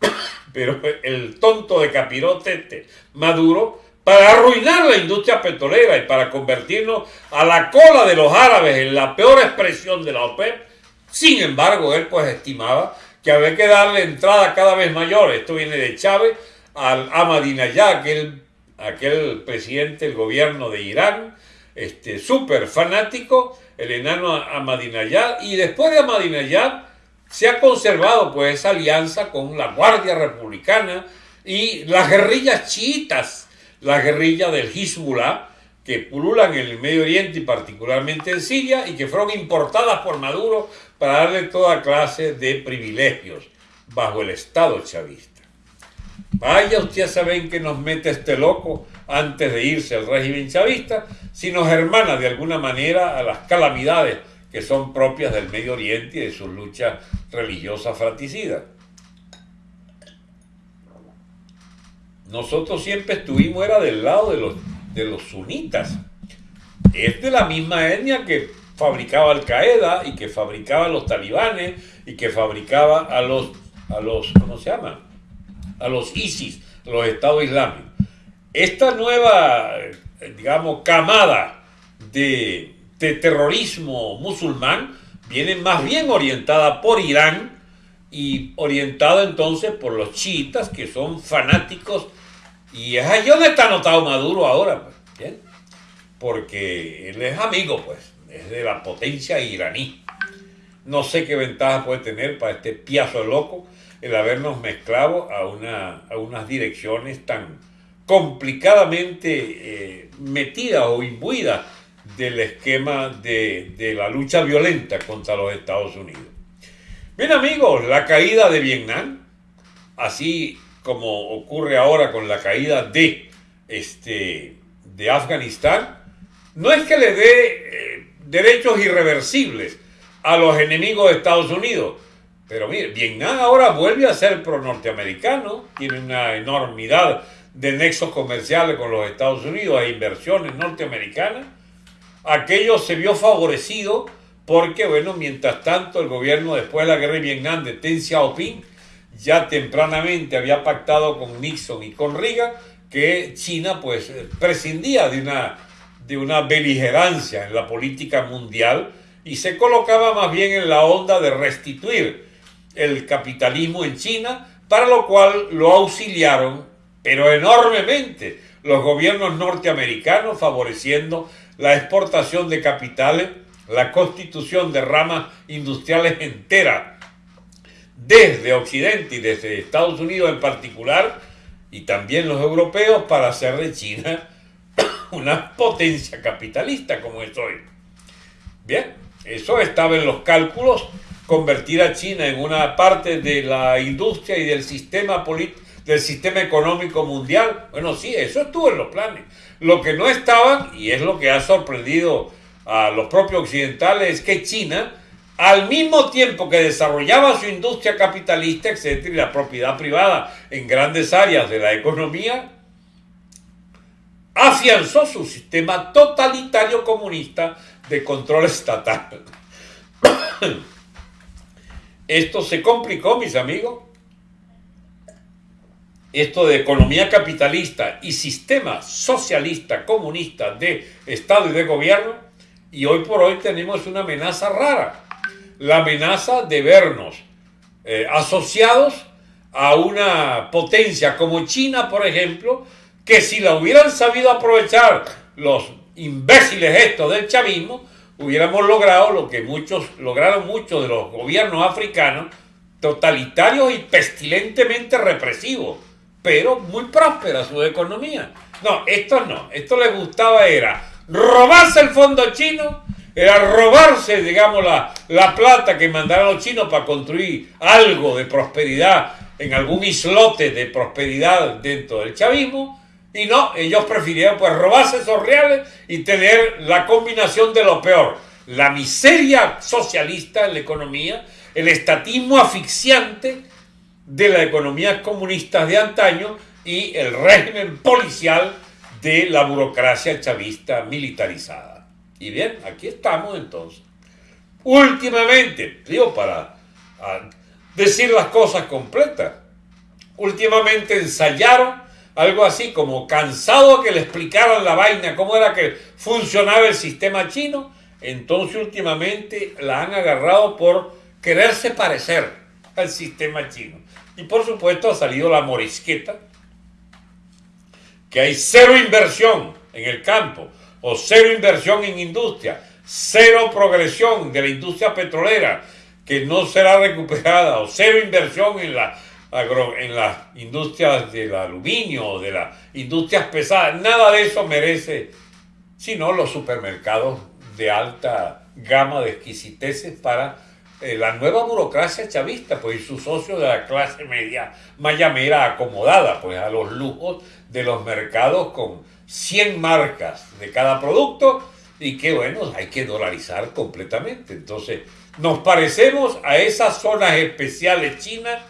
*coughs* pero el tonto de capirote este, Maduro, para arruinar la industria petrolera y para convertirnos a la cola de los árabes en la peor expresión de la OPEP, sin embargo, él pues estimaba que había que darle entrada cada vez mayor, esto viene de Chávez, al Ahmadinejad, aquel, aquel presidente del gobierno de Irán, este, súper fanático, el enano Ahmadinejad, y después de Ahmadinejad se ha conservado pues esa alianza con la Guardia Republicana y las guerrillas chiitas, la guerrilla del Hezbollah, que pululan en el Medio Oriente y particularmente en Siria y que fueron importadas por Maduro para darle toda clase de privilegios bajo el Estado chavista. Vaya usted a saber en qué nos mete este loco antes de irse al régimen chavista, si nos hermana de alguna manera a las calamidades que son propias del Medio Oriente y de sus luchas religiosas fratricidas. Nosotros siempre estuvimos era del lado de los, de los sunitas. Es de la misma etnia que fabricaba Al Qaeda y que fabricaba a los talibanes y que fabricaba a los, a los, ¿cómo se llama? A los ISIS, los Estados Islámicos. Esta nueva, eh, digamos, camada de, de terrorismo musulmán viene más bien orientada por Irán y orientada entonces por los chiitas que son fanáticos y es ahí donde está anotado Maduro ahora, pues, porque él es amigo, pues, es de la potencia iraní. No sé qué ventaja puede tener para este piazo loco el habernos mezclado a, una, a unas direcciones tan complicadamente eh, metidas o imbuidas del esquema de, de la lucha violenta contra los Estados Unidos. Bien amigos, la caída de Vietnam, así como ocurre ahora con la caída de, este, de Afganistán, no es que le dé eh, derechos irreversibles a los enemigos de Estados Unidos, pero mire, Vietnam ahora vuelve a ser pro-norteamericano, tiene una enormidad de nexos comerciales con los Estados Unidos e inversiones norteamericanas. Aquello se vio favorecido porque, bueno, mientras tanto el gobierno después de la guerra de Vietnam de Deng Xiaoping ya tempranamente había pactado con Nixon y con Reagan que China pues prescindía de una, de una beligerancia en la política mundial y se colocaba más bien en la onda de restituir el capitalismo en China, para lo cual lo auxiliaron, pero enormemente, los gobiernos norteamericanos favoreciendo la exportación de capitales, la constitución de ramas industriales enteras desde Occidente y desde Estados Unidos en particular, y también los europeos, para hacer de China *coughs* una potencia capitalista como es hoy. Bien, eso estaba en los cálculos, convertir a China en una parte de la industria y del sistema del sistema económico mundial. Bueno, sí, eso estuvo en los planes. Lo que no estaba, y es lo que ha sorprendido a los propios occidentales, es que China al mismo tiempo que desarrollaba su industria capitalista, etcétera, y la propiedad privada en grandes áreas de la economía, afianzó su sistema totalitario comunista de control estatal. *coughs* Esto se complicó, mis amigos. Esto de economía capitalista y sistema socialista comunista de Estado y de gobierno, y hoy por hoy tenemos una amenaza rara la amenaza de vernos eh, asociados a una potencia como China, por ejemplo, que si la hubieran sabido aprovechar los imbéciles estos del chavismo, hubiéramos logrado lo que muchos lograron muchos de los gobiernos africanos, totalitarios y pestilentemente represivos, pero muy próspera su economía. No, esto no, esto les gustaba era robarse el fondo chino, era robarse, digamos, la, la plata que mandaron los chinos para construir algo de prosperidad en algún islote de prosperidad dentro del chavismo, y no, ellos prefirieron pues robarse esos reales y tener la combinación de lo peor, la miseria socialista en la economía, el estatismo asfixiante de la economía comunista de antaño y el régimen policial de la burocracia chavista militarizada. Y bien, aquí estamos entonces. Últimamente, digo para decir las cosas completas, últimamente ensayaron algo así como cansado que le explicaran la vaina, cómo era que funcionaba el sistema chino, entonces últimamente la han agarrado por quererse parecer al sistema chino. Y por supuesto ha salido la morisqueta, que hay cero inversión en el campo, o cero inversión en industria, cero progresión de la industria petrolera, que no será recuperada, o cero inversión en la en las industrias del aluminio, de las industrias pesadas, nada de eso merece, sino los supermercados de alta gama de exquisiteces para eh, la nueva burocracia chavista, pues y sus socios de la clase media mayamera acomodada, pues a los lujos de los mercados con 100 marcas de cada producto y que bueno, hay que dolarizar completamente. Entonces, nos parecemos a esas zonas especiales chinas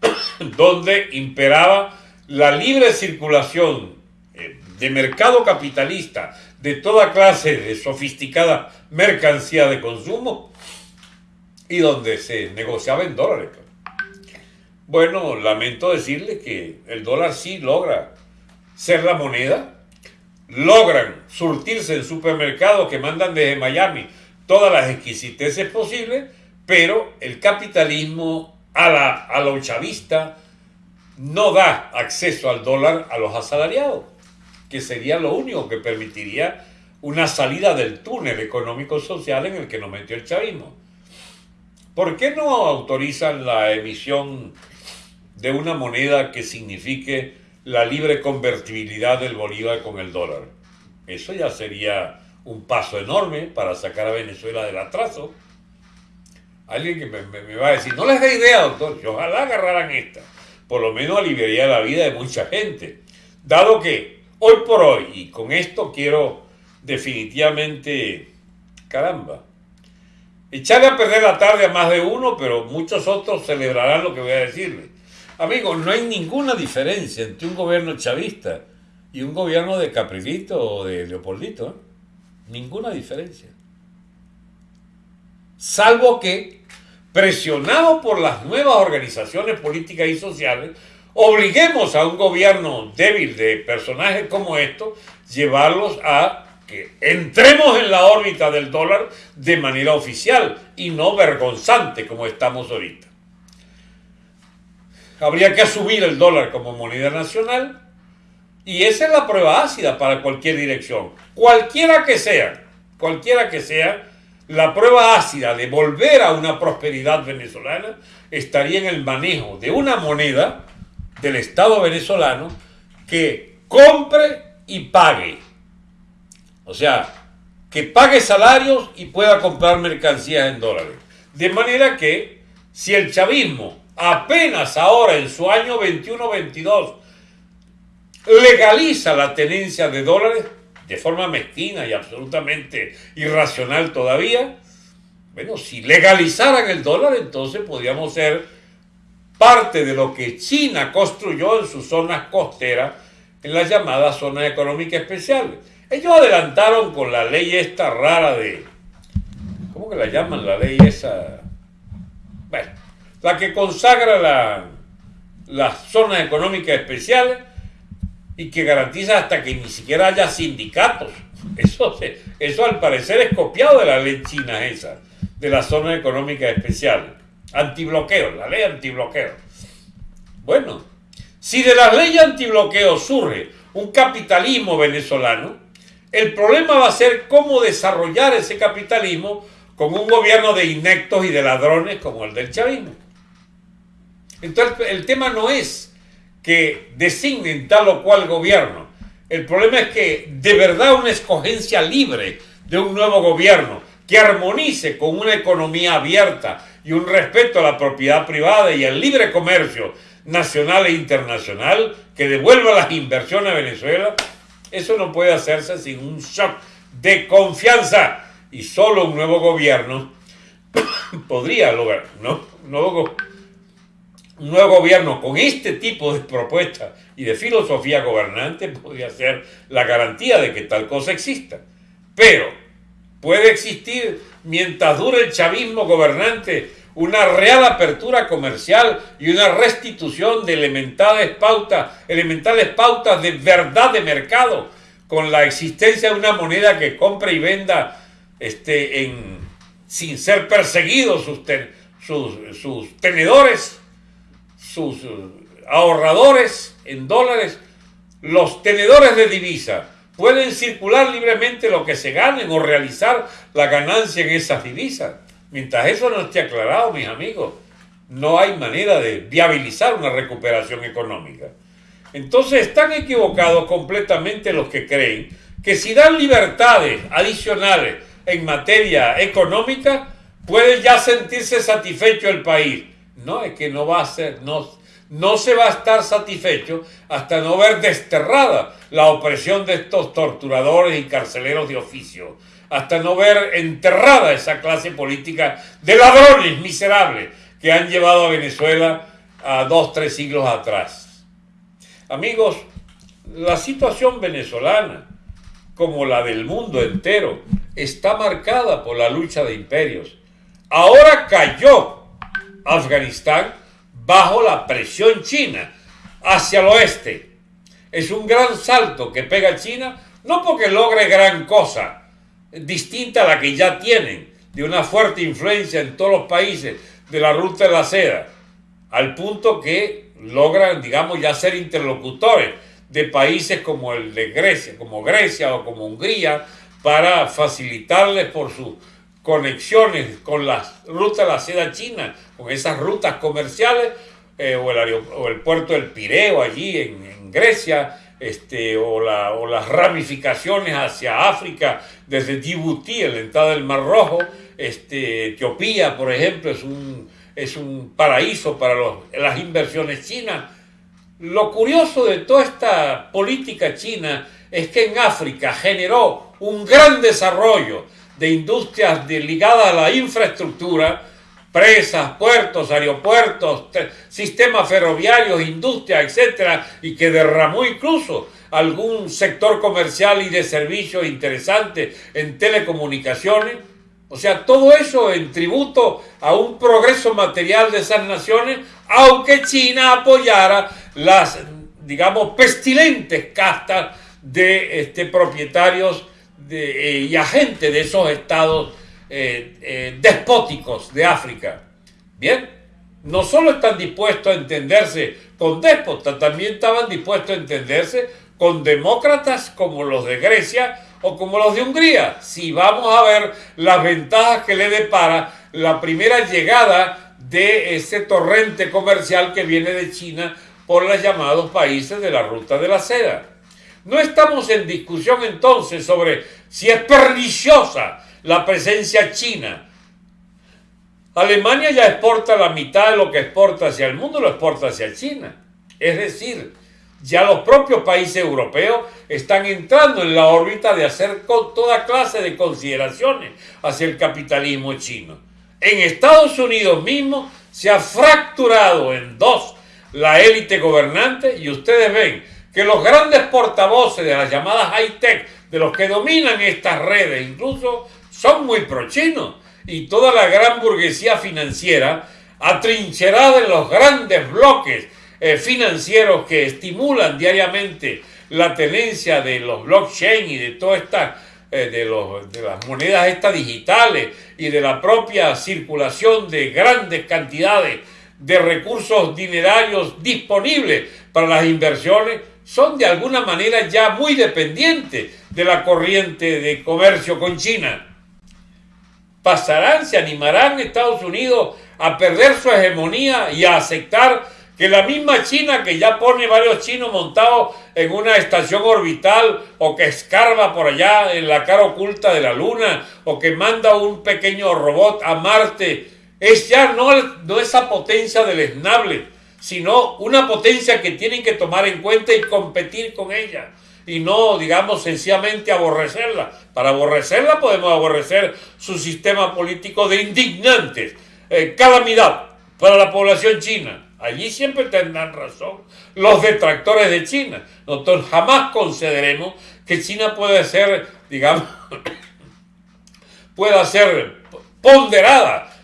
*coughs* donde imperaba la libre circulación eh, de mercado capitalista de toda clase de sofisticada mercancía de consumo y donde se negociaba en dólares. Bueno, lamento decirle que el dólar sí logra ser la moneda, logran surtirse en supermercados que mandan desde Miami todas las exquisiteces posibles, pero el capitalismo a la, a chavista no da acceso al dólar a los asalariados, que sería lo único que permitiría una salida del túnel económico-social en el que nos metió el chavismo. ¿Por qué no autorizan la emisión de una moneda que signifique la libre convertibilidad del bolívar con el dólar? Eso ya sería un paso enorme para sacar a Venezuela del atraso Alguien que me, va a decir, no les da idea, doctor, que ojalá agarraran esta. Por lo menos aliviaría la vida de mucha gente. Dado que hoy por hoy, y con esto quiero definitivamente, caramba, echarle a perder la tarde a más de uno, pero muchos otros celebrarán lo que voy a decirle. Amigos, no hay ninguna diferencia entre un gobierno chavista y un gobierno de Caprilito o de Leopoldito. ¿eh? Ninguna diferencia salvo que, presionado por las nuevas organizaciones políticas y sociales, obliguemos a un gobierno débil de personajes como estos, llevarlos a que entremos en la órbita del dólar de manera oficial y no vergonzante como estamos ahorita. Habría que asumir el dólar como moneda nacional y esa es la prueba ácida para cualquier dirección, cualquiera que sea, cualquiera que sea, la prueba ácida de volver a una prosperidad venezolana estaría en el manejo de una moneda del Estado venezolano que compre y pague. O sea, que pague salarios y pueda comprar mercancías en dólares. De manera que si el chavismo apenas ahora en su año 21-22 legaliza la tenencia de dólares, de forma mezquina y absolutamente irracional todavía, bueno, si legalizaran el dólar, entonces podríamos ser parte de lo que China construyó en sus zonas costeras, en las llamadas zonas económicas especiales. Ellos adelantaron con la ley esta rara de, ¿cómo que la llaman la ley esa? Bueno, la que consagra la, las zonas económicas especiales, y que garantiza hasta que ni siquiera haya sindicatos. Eso, eso al parecer es copiado de la ley china esa, de la zona económica especial. Antibloqueo, la ley antibloqueo. Bueno, si de la ley antibloqueo surge un capitalismo venezolano, El problema va a ser cómo desarrollar ese capitalismo con un gobierno de inectos y de ladrones como el del chavismo. Entonces el tema no es que designen tal o cual gobierno. El problema es que de verdad una escogencia libre de un nuevo gobierno que armonice con una economía abierta y un respeto a la propiedad privada y al libre comercio nacional e internacional que devuelva las inversiones a Venezuela, eso no puede hacerse sin un shock de confianza y solo un nuevo gobierno *coughs* podría lograr, ¿no? Nuevo, un nuevo gobierno con este tipo de propuestas y de filosofía gobernante *laughs* podría ser la garantía de que tal cosa exista. Pero puede existir mientras dure el chavismo gobernante una real apertura comercial y una restitución de elementales pautas, elementales pautas de verdad de mercado, con la existencia de una moneda que compre y venda este, en, sin ser perseguidos sus, sus, sus tenedores, sus ahorradores en dólares, los tenedores de divisa pueden circular libremente lo que se ganen o realizar la ganancia en esas divisas. Mientras eso no esté aclarado, mis amigos, no hay manera de viabilizar una recuperación económica. Entonces están equivocados completamente los que creen que si dan libertades adicionales en materia económica, puede ya sentirse satisfecho el país. No, es que no va a ser, no, no se va a estar satisfecho hasta no ver desterrada la opresión de estos torturadores y carceleros de oficio, hasta no ver enterrada esa clase política de ladrones miserables que han llevado a Venezuela a dos, tres siglos atrás. Amigos, la situación venezolana, como la del mundo entero, está marcada por la lucha de imperios. Ahora cayó Afganistán bajo la presión china hacia el oeste. Es un gran salto que pega China, no porque logre gran cosa, distinta a la que ya tienen, de una fuerte influencia en todos los países de la ruta de la seda, al punto que logran, digamos, ya ser interlocutores de países como el de Grecia, como Grecia o como Hungría, para facilitarles por sus conexiones con las rutas de la seda china, con esas rutas comerciales, eh, o, el puerto del Pireo allí en, Grecia, este, o, las ramificaciones hacia África desde Djibouti, en la entrada del Mar Rojo, este, Etiopía, por ejemplo, es un, es un paraíso para las inversiones chinas. Lo curioso de toda esta política china es que en África generó un gran desarrollo de industrias ligadas a la infraestructura, presas, puertos, aeropuertos, sistemas ferroviarios, industrias, etcétera, y que derramó incluso algún sector comercial y de servicios interesante en telecomunicaciones. O sea, todo eso en tributo a un progreso material de esas naciones, aunque China apoyara las, digamos, pestilentes castas de este, propietarios de, eh, y agentes de esos estados eh, eh, despóticos de África. Bien, no solo están dispuestos a entenderse con déspotas, también estaban dispuestos a entenderse con demócratas como los de Grecia o como los de Hungría. Si vamos a ver las ventajas que le depara la primera llegada de ese torrente comercial que viene de China por los llamados países de la ruta de la seda. No estamos en discusión entonces sobre si es perniciosa la presencia china. Alemania ya exporta la mitad de lo que exporta hacia el mundo, lo exporta hacia China. Es decir, ya los propios países europeos están entrando en la órbita de hacer toda clase de consideraciones hacia el capitalismo chino. En Estados Unidos mismo se ha fracturado en dos la élite gobernante y ustedes ven que los grandes portavoces de las llamadas high-tech, de los que dominan estas redes, incluso son muy prochinos. Y toda la gran burguesía financiera atrincherada en los grandes bloques eh, financieros que estimulan diariamente la tenencia de los blockchain y de todas estas eh, de, las monedas estas digitales y de la propia circulación de grandes cantidades de recursos dinerarios disponibles para las inversiones, son de alguna manera ya muy dependientes de la corriente de comercio con China. ¿Pasarán, se animarán Estados Unidos a perder su hegemonía y a aceptar que la misma China que ya pone varios chinos montados en una estación orbital o que escarba por allá en la cara oculta de la Luna o que manda un pequeño robot a Marte, es ya no, no esa potencia del esnable, sino una potencia que tienen que tomar en cuenta y competir con ella y no, digamos, sencillamente aborrecerla. Para aborrecerla podemos aborrecer su sistema político de indignantes, eh, calamidad para la población china Allí siempre tendrán razón los detractores de China. Nosotros jamás concederemos que China pueda ser, digamos, *coughs* pueda ser ponderada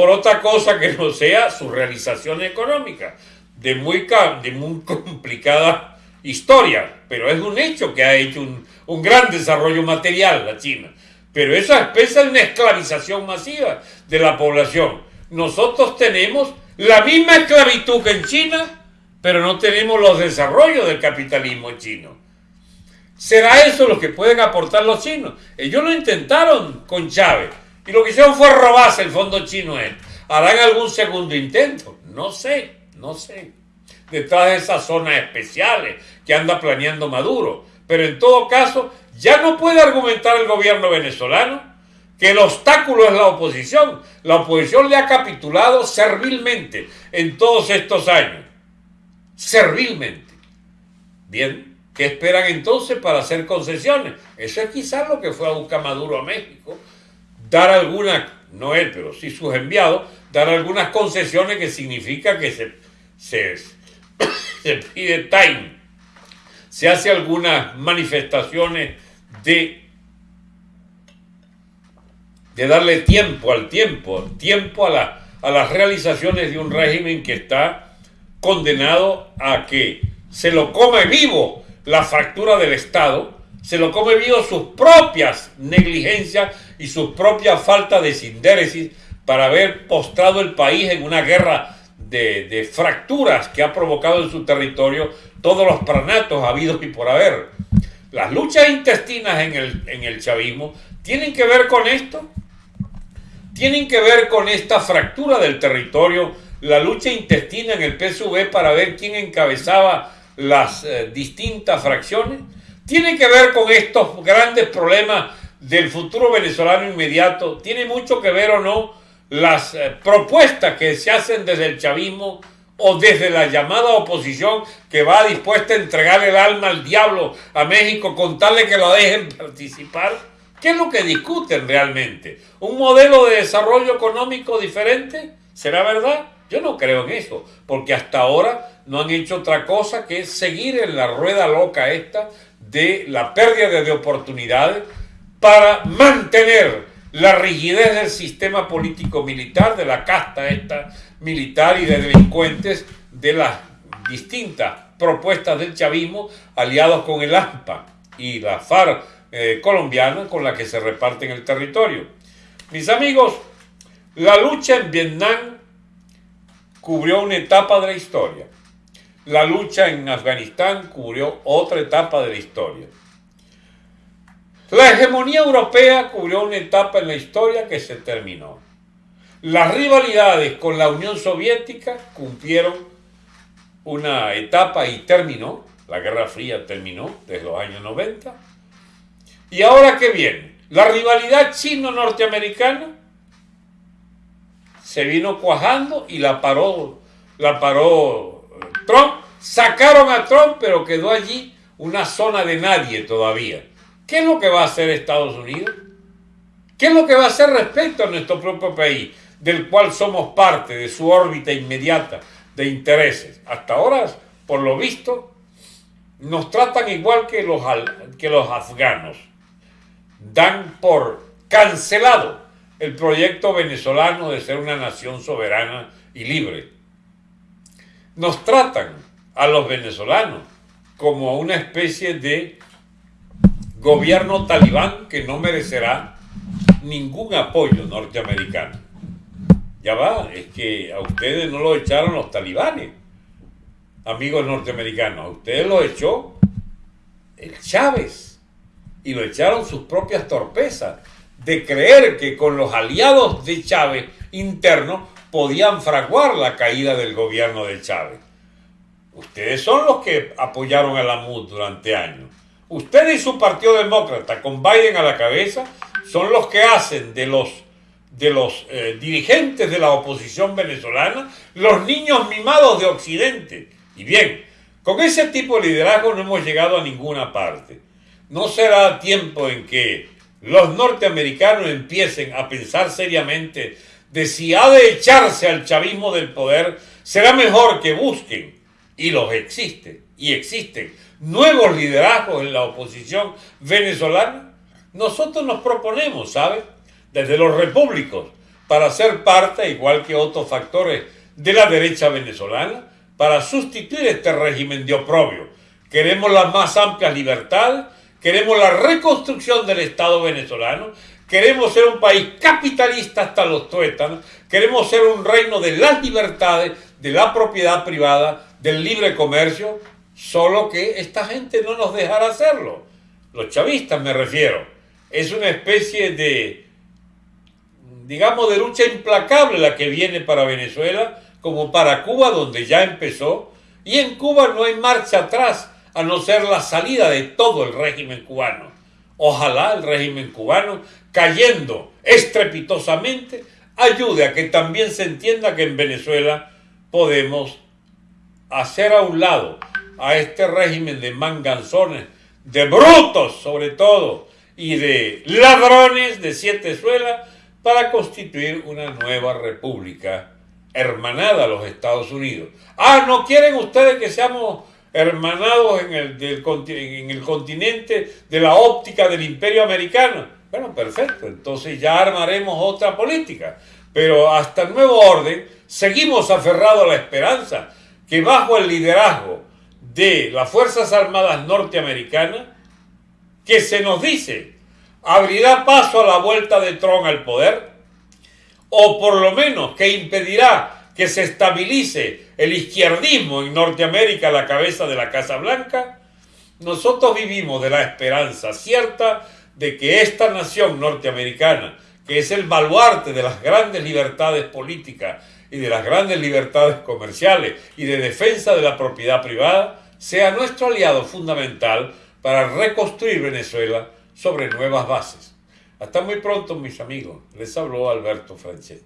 por otra cosa que no sea su realización económica, de muy, de muy complicada historia, pero es un hecho que ha hecho un, un gran desarrollo material la China. Pero eso expresa una esclavización masiva de la población. Nosotros tenemos la misma esclavitud que en China, pero no tenemos los desarrollos del capitalismo chino. ¿Será eso lo que pueden aportar los chinos? Ellos lo intentaron con Chávez y lo que hicieron fue robarse el fondo chino. ¿Harán algún segundo intento? No sé, no sé. Detrás de esas zonas especiales que anda planeando Maduro. Pero en todo caso, ya no puede argumentar el gobierno venezolano que el obstáculo es la oposición. La oposición le ha capitulado servilmente en todos estos años. Servilmente. Bien, ¿qué esperan entonces para hacer concesiones? Eso es quizás lo que fue a buscar Maduro a México. Dar algunas, no él, pero sí sus enviados, dar algunas concesiones que significa que se, se, *coughs* pide time. Se hace algunas manifestaciones de de darle tiempo al tiempo, tiempo a, a las realizaciones de un régimen que está condenado a que se lo come vivo la fractura del Estado, se lo come vivo sus propias negligencias y sus propias faltas de sindéresis para haber postrado el país en una guerra de, de, fracturas que ha provocado en su territorio todos los pranatos habidos y por haber. Las luchas intestinas en el, en el chavismo tienen que ver con esto tienen que ver con esta fractura del territorio, la lucha intestina en el PSV para ver quién encabezaba las eh, distintas fracciones, tiene que ver con estos grandes problemas del futuro venezolano inmediato, tiene mucho que ver o no las eh, propuestas que se hacen desde el chavismo o desde la llamada oposición que va dispuesta a entregar el alma al diablo a México con tal de que lo dejen participar ¿Qué es lo que discuten realmente? ¿Un modelo de desarrollo económico diferente? ¿Será verdad? Yo no creo en eso, porque hasta ahora no han hecho otra cosa que seguir en la rueda loca esta de la pérdida de oportunidades para mantener la rigidez del sistema político militar, de la casta esta militar y de delincuentes de las distintas propuestas del chavismo aliados con el AMPA y la FARC eh, colombiana con la que se reparten el territorio. Mis amigos, la lucha en Vietnam cubrió una etapa de la historia. La lucha en Afganistán cubrió otra etapa de la historia. La hegemonía europea cubrió una etapa en la historia que se terminó. Las rivalidades con la Unión Soviética cumplieron una etapa y terminó. La Guerra Fría terminó desde los años 90 ¿Y ahora qué viene? La rivalidad chino-norteamericana se vino cuajando y la paró, la paró Trump. Sacaron a Trump, pero quedó allí una zona de nadie todavía. ¿Qué es lo que va a hacer Estados Unidos? ¿Qué es lo que va a hacer respecto a nuestro propio país, del cual somos parte de su órbita inmediata de intereses? Hasta ahora, por lo visto, nos tratan igual que los, que los afganos dan por cancelado el proyecto venezolano de ser una nación soberana y libre. Nos tratan a los venezolanos como una especie de gobierno talibán que no merecerá ningún apoyo norteamericano. Ya va, es que a ustedes no lo echaron los talibanes. amigos norteamericanos, a ustedes lo echó el Chávez y lo echaron sus propias torpezas de creer que con los aliados de Chávez internos podían fraguar la caída del gobierno de Chávez. Ustedes son los que apoyaron a la MUD durante años. Ustedes y su Partido Demócrata, con Biden a la cabeza, son los que hacen de los, de los eh, dirigentes de la oposición venezolana los niños mimados de Occidente. Y bien, con ese tipo de liderazgo no hemos llegado a ninguna parte. No será tiempo en que los norteamericanos empiecen a pensar seriamente de si ha de echarse al chavismo del poder, será mejor que busquen, y los existen, y existen, nuevos liderazgos en la oposición venezolana. Nosotros nos proponemos, ¿sabe? Desde los repúblicos, para ser parte, igual que otros factores de la derecha venezolana, para sustituir este régimen de oprobio. Queremos las más amplias libertades, queremos la reconstrucción del Estado venezolano, queremos ser un país capitalista hasta los tuétanos, queremos ser un reino de las libertades, de la propiedad privada, del libre comercio, solo que esta gente no nos dejará hacerlo. Los chavistas me refiero. Es una especie de, digamos, de lucha implacable la que viene para Venezuela, como para Cuba, donde ya empezó. Y en Cuba no hay marcha atrás a no ser la salida de todo el régimen cubano. Ojalá el régimen cubano, cayendo estrepitosamente, ayude a que también se entienda que en Venezuela podemos hacer a un lado a este régimen de manganzones, de brutos sobre todo, y de ladrones de siete suelas, para constituir una nueva república hermanada a los Estados Unidos. Ah, ¿no quieren ustedes que seamos hermanados en el, en el continente de la óptica del imperio americano. Bueno, perfecto, entonces ya armaremos otra política. Pero hasta el nuevo orden seguimos aferrados a la esperanza que bajo el liderazgo de las Fuerzas Armadas norteamericanas, que se nos dice abrirá paso a la vuelta de Trump al poder, o por lo menos que impedirá que se estabilice el izquierdismo en Norteamérica a la cabeza de la Casa Blanca, nosotros vivimos de la esperanza cierta de que esta nación norteamericana, que es el baluarte de las grandes libertades políticas y de las grandes libertades comerciales y de defensa de la propiedad privada, sea nuestro aliado fundamental para reconstruir Venezuela sobre nuevas bases. Hasta muy pronto, mis amigos. Les habló Alberto Franchet.